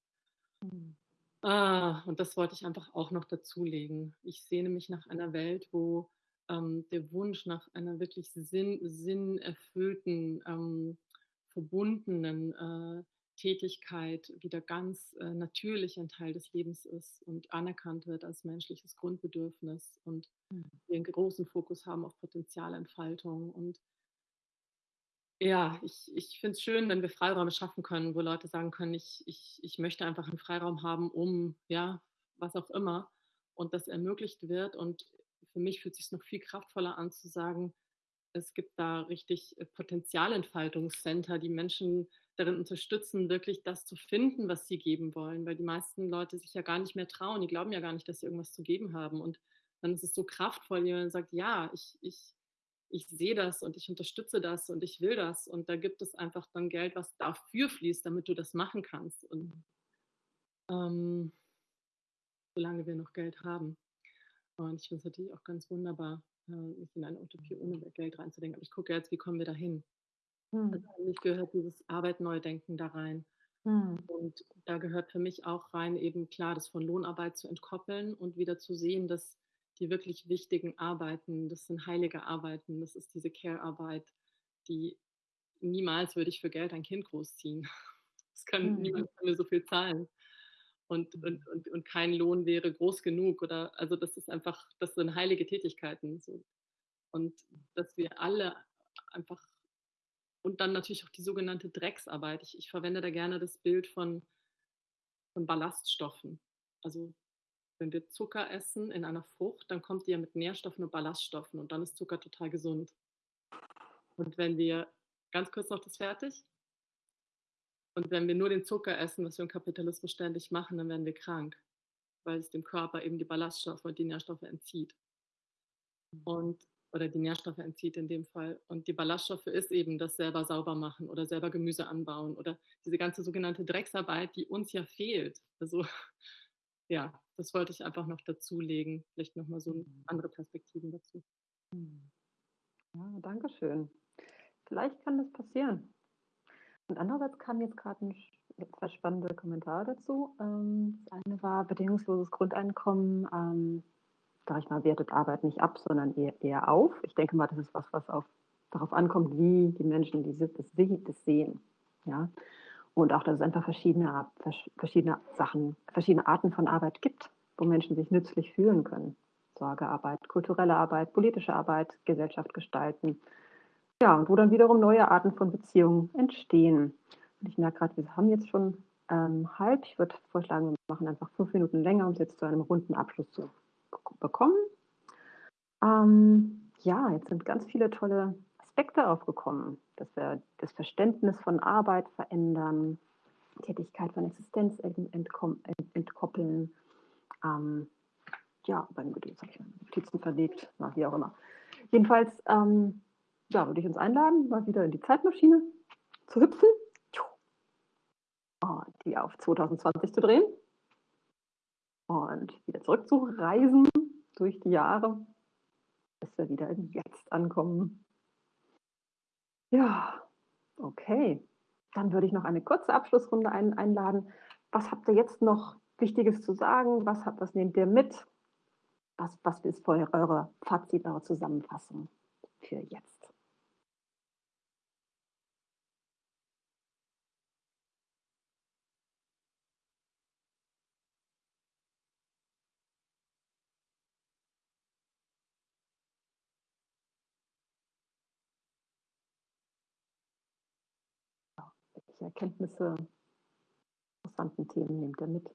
Mhm. Ah, und das wollte ich einfach auch noch dazulegen. Ich sehne mich nach einer Welt, wo ähm, der Wunsch nach einer wirklich sinn, sinnerfüllten, ähm, verbundenen äh, Tätigkeit wieder ganz äh, natürlich ein Teil des Lebens ist und anerkannt wird als menschliches Grundbedürfnis und mhm. wir einen großen Fokus haben auf Potenzialentfaltung und ja, ich, ich finde es schön, wenn wir Freiräume schaffen können, wo Leute sagen können, ich, ich, ich möchte einfach einen Freiraum haben, um, ja, was auch immer. Und das ermöglicht wird. Und für mich fühlt es sich noch viel kraftvoller an zu sagen, es gibt da richtig äh, Potenzialentfaltungscenter, die Menschen darin unterstützen, wirklich das zu finden, was sie geben wollen, weil die meisten Leute sich ja gar nicht mehr trauen, die glauben ja gar nicht, dass sie irgendwas zu geben haben. Und dann ist es so kraftvoll, jemand sagt, ja, ich, ich, ich sehe das und ich unterstütze das und ich will das. Und da gibt es einfach dann Geld, was dafür fließt, damit du das machen kannst. Und ähm, solange wir noch Geld haben. Und ich finde es natürlich auch ganz wunderbar, äh, nicht in eine Utopie ohne Geld reinzudenken. Aber ich gucke jetzt, wie kommen wir dahin? Hm. Also für gehört dieses Arbeit neu denken da rein. Hm. Und da gehört für mich auch rein, eben klar, das von Lohnarbeit zu entkoppeln und wieder zu sehen, dass die wirklich wichtigen Arbeiten, das sind heilige Arbeiten, das ist diese Care-Arbeit, die niemals würde ich für Geld ein Kind großziehen. Das kann mhm. niemand kann mir so viel zahlen. Und, und, mhm. und, und kein Lohn wäre groß genug oder also das ist einfach, das sind heilige Tätigkeiten. So. Und dass wir alle einfach und dann natürlich auch die sogenannte Drecksarbeit. Ich, ich verwende da gerne das Bild von, von Ballaststoffen. Also wenn wir Zucker essen in einer Frucht, dann kommt die ja mit Nährstoffen und Ballaststoffen und dann ist Zucker total gesund. Und wenn wir, ganz kurz noch das fertig, und wenn wir nur den Zucker essen, was wir im Kapitalismus ständig machen, dann werden wir krank, weil es dem Körper eben die Ballaststoffe und die Nährstoffe entzieht. Und, oder die Nährstoffe entzieht in dem Fall. Und die Ballaststoffe ist eben das selber sauber machen oder selber Gemüse anbauen oder diese ganze sogenannte Drecksarbeit, die uns ja fehlt. Also ja, das wollte ich einfach noch dazulegen. Vielleicht nochmal so mhm. andere Perspektiven dazu. Mhm. Ja, danke schön. Vielleicht kann das passieren. Und andererseits kamen jetzt gerade zwei spannende Kommentare dazu. Ähm, das eine war bedingungsloses Grundeinkommen. Ähm, sag ich mal, wertet Arbeit nicht ab, sondern eher, eher auf. Ich denke mal, das ist was, was auf, darauf ankommt, wie die Menschen diese, das, das sehen. Ja? Und auch, dass es einfach verschiedene, verschiedene Sachen, verschiedene Arten von Arbeit gibt, wo Menschen sich nützlich fühlen können. Sorgearbeit, kulturelle Arbeit, politische Arbeit, Gesellschaft gestalten. Ja, und wo dann wiederum neue Arten von Beziehungen entstehen. Und ich merke gerade, wir haben jetzt schon ähm, halb. Ich würde vorschlagen, wir machen einfach fünf Minuten länger, um es jetzt zu einem runden Abschluss zu bekommen. Ähm, ja, jetzt sind ganz viele tolle Aspekte aufgekommen, dass wir das Verständnis von Arbeit verändern, Tätigkeit von Existenz entkoppeln. Ähm, ja, beim Geduld habe ich Notizen verlegt, na, wie auch immer. Jedenfalls ähm, ja, würde ich uns einladen, mal wieder in die Zeitmaschine zu hüpfen und die auf 2020 zu drehen und wieder zurückzureisen durch die Jahre, bis wir wieder im Jetzt ankommen. Ja, okay. Dann würde ich noch eine kurze Abschlussrunde ein, einladen. Was habt ihr jetzt noch Wichtiges zu sagen? Was, habt, was nehmt ihr mit? Was, was ist eure Fazit, eure Zusammenfassung für jetzt? welche Erkenntnisse, interessanten Themen nehmt ihr mit?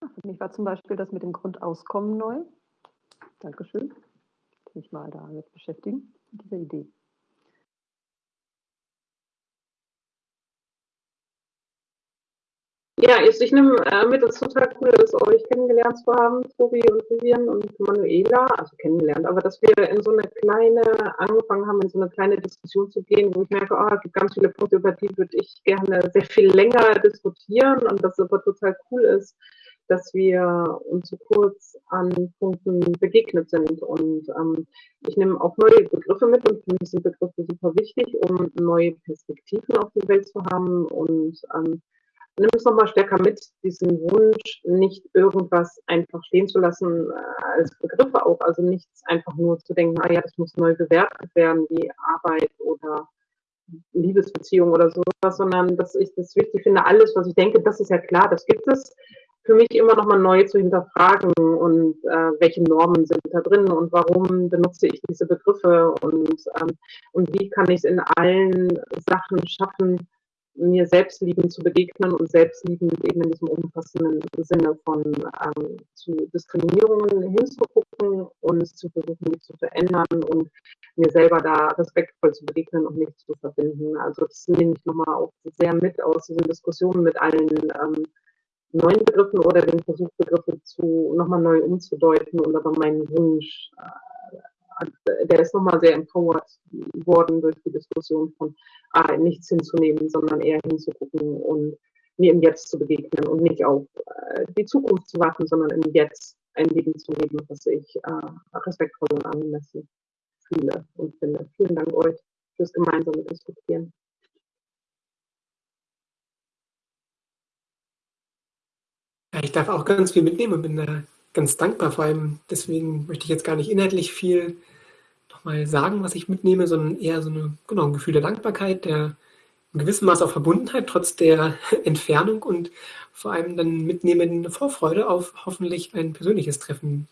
Für mich war zum Beispiel das mit dem Grundauskommen neu. Dankeschön. Ich mich mal damit beschäftigen, mit dieser Idee. Ja, ich, ich nehme äh, mit, es ist total cool, dass euch kennengelernt zu haben, Tobi und Vivian und Manuela, also kennengelernt, aber dass wir in so eine kleine, angefangen haben, in so eine kleine Diskussion zu gehen, wo ich merke, oh, es gibt ganz viele Punkte, über die würde ich gerne sehr viel länger diskutieren und das aber total cool ist, dass wir uns so kurz an Punkten begegnet sind. Und ähm, ich nehme auch neue Begriffe mit und für mich sind Begriffe super wichtig, um neue Perspektiven auf die Welt zu haben. Und ähm, nimm es nochmal stärker mit, diesen Wunsch, nicht irgendwas einfach stehen zu lassen äh, als Begriffe auch. Also nichts einfach nur zu denken, ah ja, das muss neu bewertet werden, wie Arbeit oder Liebesbeziehung oder sowas, sondern dass ich das wichtig finde, alles, was ich denke, das ist ja klar, das gibt es, für mich immer noch mal neu zu hinterfragen und äh, welche Normen sind da drin und warum benutze ich diese Begriffe und, ähm, und wie kann ich es in allen Sachen schaffen, mir selbstliebend zu begegnen und selbstliebend eben in diesem umfassenden Sinne von ähm, zu Diskriminierungen hinzugucken und zu versuchen, die zu verändern und mir selber da respektvoll zu begegnen und mich zu verbinden. Also das nehme ich nochmal auch sehr mit aus diesen Diskussionen mit allen ähm, neuen Begriffen oder den Versuch, Begriffe zu nochmal neu umzudeuten und aber meinen Wunsch, äh, der ist nochmal sehr empowered worden durch die Diskussion von ah, nichts hinzunehmen, sondern eher hinzugucken und mir im Jetzt zu begegnen und nicht auf äh, die Zukunft zu warten, sondern im Jetzt ein Leben zu leben, was ich äh, respektvoll und angemessen fühle und finde. Vielen Dank euch fürs gemeinsame Diskutieren. Ich darf auch ganz viel mitnehmen und bin da ganz dankbar. Vor allem deswegen möchte ich jetzt gar nicht inhaltlich viel nochmal sagen, was ich mitnehme, sondern eher so eine, genau, ein Gefühl der Dankbarkeit, der in gewissem Maß auch Verbundenheit trotz der Entfernung und vor allem dann mitnehmen eine Vorfreude auf hoffentlich ein persönliches Treffen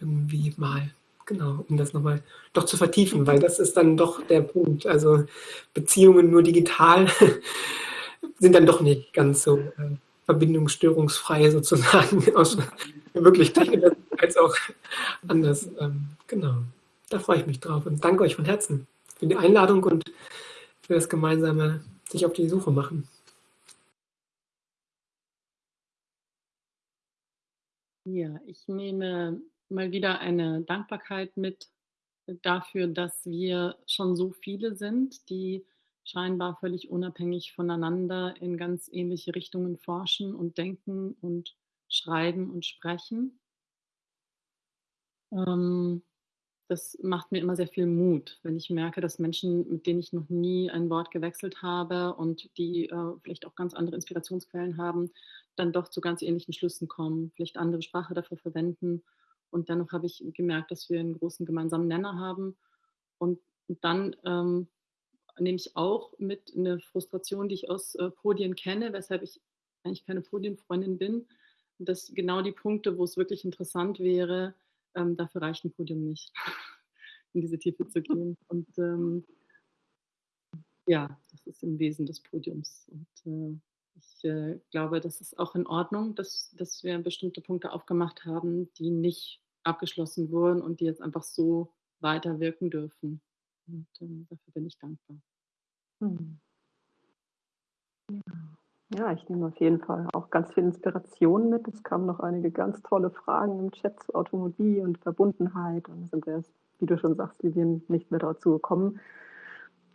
irgendwie mal. Genau, um das nochmal doch zu vertiefen, weil das ist dann doch der Punkt. Also Beziehungen nur digital sind dann doch nicht ganz so äh, verbindungsstörungsfrei sozusagen, aus wirklich Technik als auch anders. Ähm, genau, da freue ich mich drauf und danke euch von Herzen für die Einladung und für das gemeinsame sich auf die Suche machen. Ja, ich nehme mal wieder eine Dankbarkeit mit dafür, dass wir schon so viele sind, die scheinbar völlig unabhängig voneinander in ganz ähnliche Richtungen forschen und denken und schreiben und sprechen. Ähm, das macht mir immer sehr viel Mut, wenn ich merke, dass Menschen, mit denen ich noch nie ein Wort gewechselt habe und die äh, vielleicht auch ganz andere Inspirationsquellen haben, dann doch zu ganz ähnlichen Schlüssen kommen, vielleicht andere Sprache dafür verwenden. Und dennoch habe ich gemerkt, dass wir einen großen gemeinsamen Nenner haben. Und dann ähm, nehme ich auch mit eine Frustration, die ich aus äh, Podien kenne, weshalb ich eigentlich keine Podienfreundin bin. dass genau die Punkte, wo es wirklich interessant wäre, ähm, dafür reicht ein Podium nicht, in diese Tiefe zu gehen. Und ähm, ja, das ist im Wesen des Podiums. Und äh, ich äh, glaube, das ist auch in Ordnung, dass, dass wir bestimmte Punkte aufgemacht haben, die nicht abgeschlossen wurden und die jetzt einfach so weiter wirken dürfen. Und ähm, dafür bin ich dankbar. Hm. Ja. ich nehme auf jeden Fall auch ganz viel Inspiration mit. Es kamen noch einige ganz tolle Fragen im Chat zu Automobil und Verbundenheit. Und sind wir, wie du schon sagst, Vivian, nicht mehr dazu gekommen.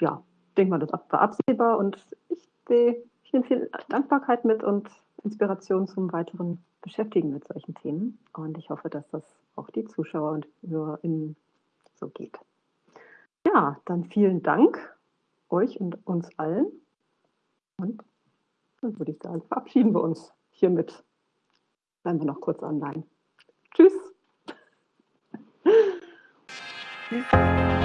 Ja, ich denke mal, das war absehbar und ich sehe viel, viel Dankbarkeit mit und Inspiration zum weiteren Beschäftigen mit solchen Themen. Und ich hoffe, dass das auch die Zuschauer und HörerInnen so geht. Ja, dann vielen Dank euch und uns allen. Und dann würde ich sagen, verabschieden wir uns hiermit. Bleiben wir noch kurz online. Tschüss. Tschüss.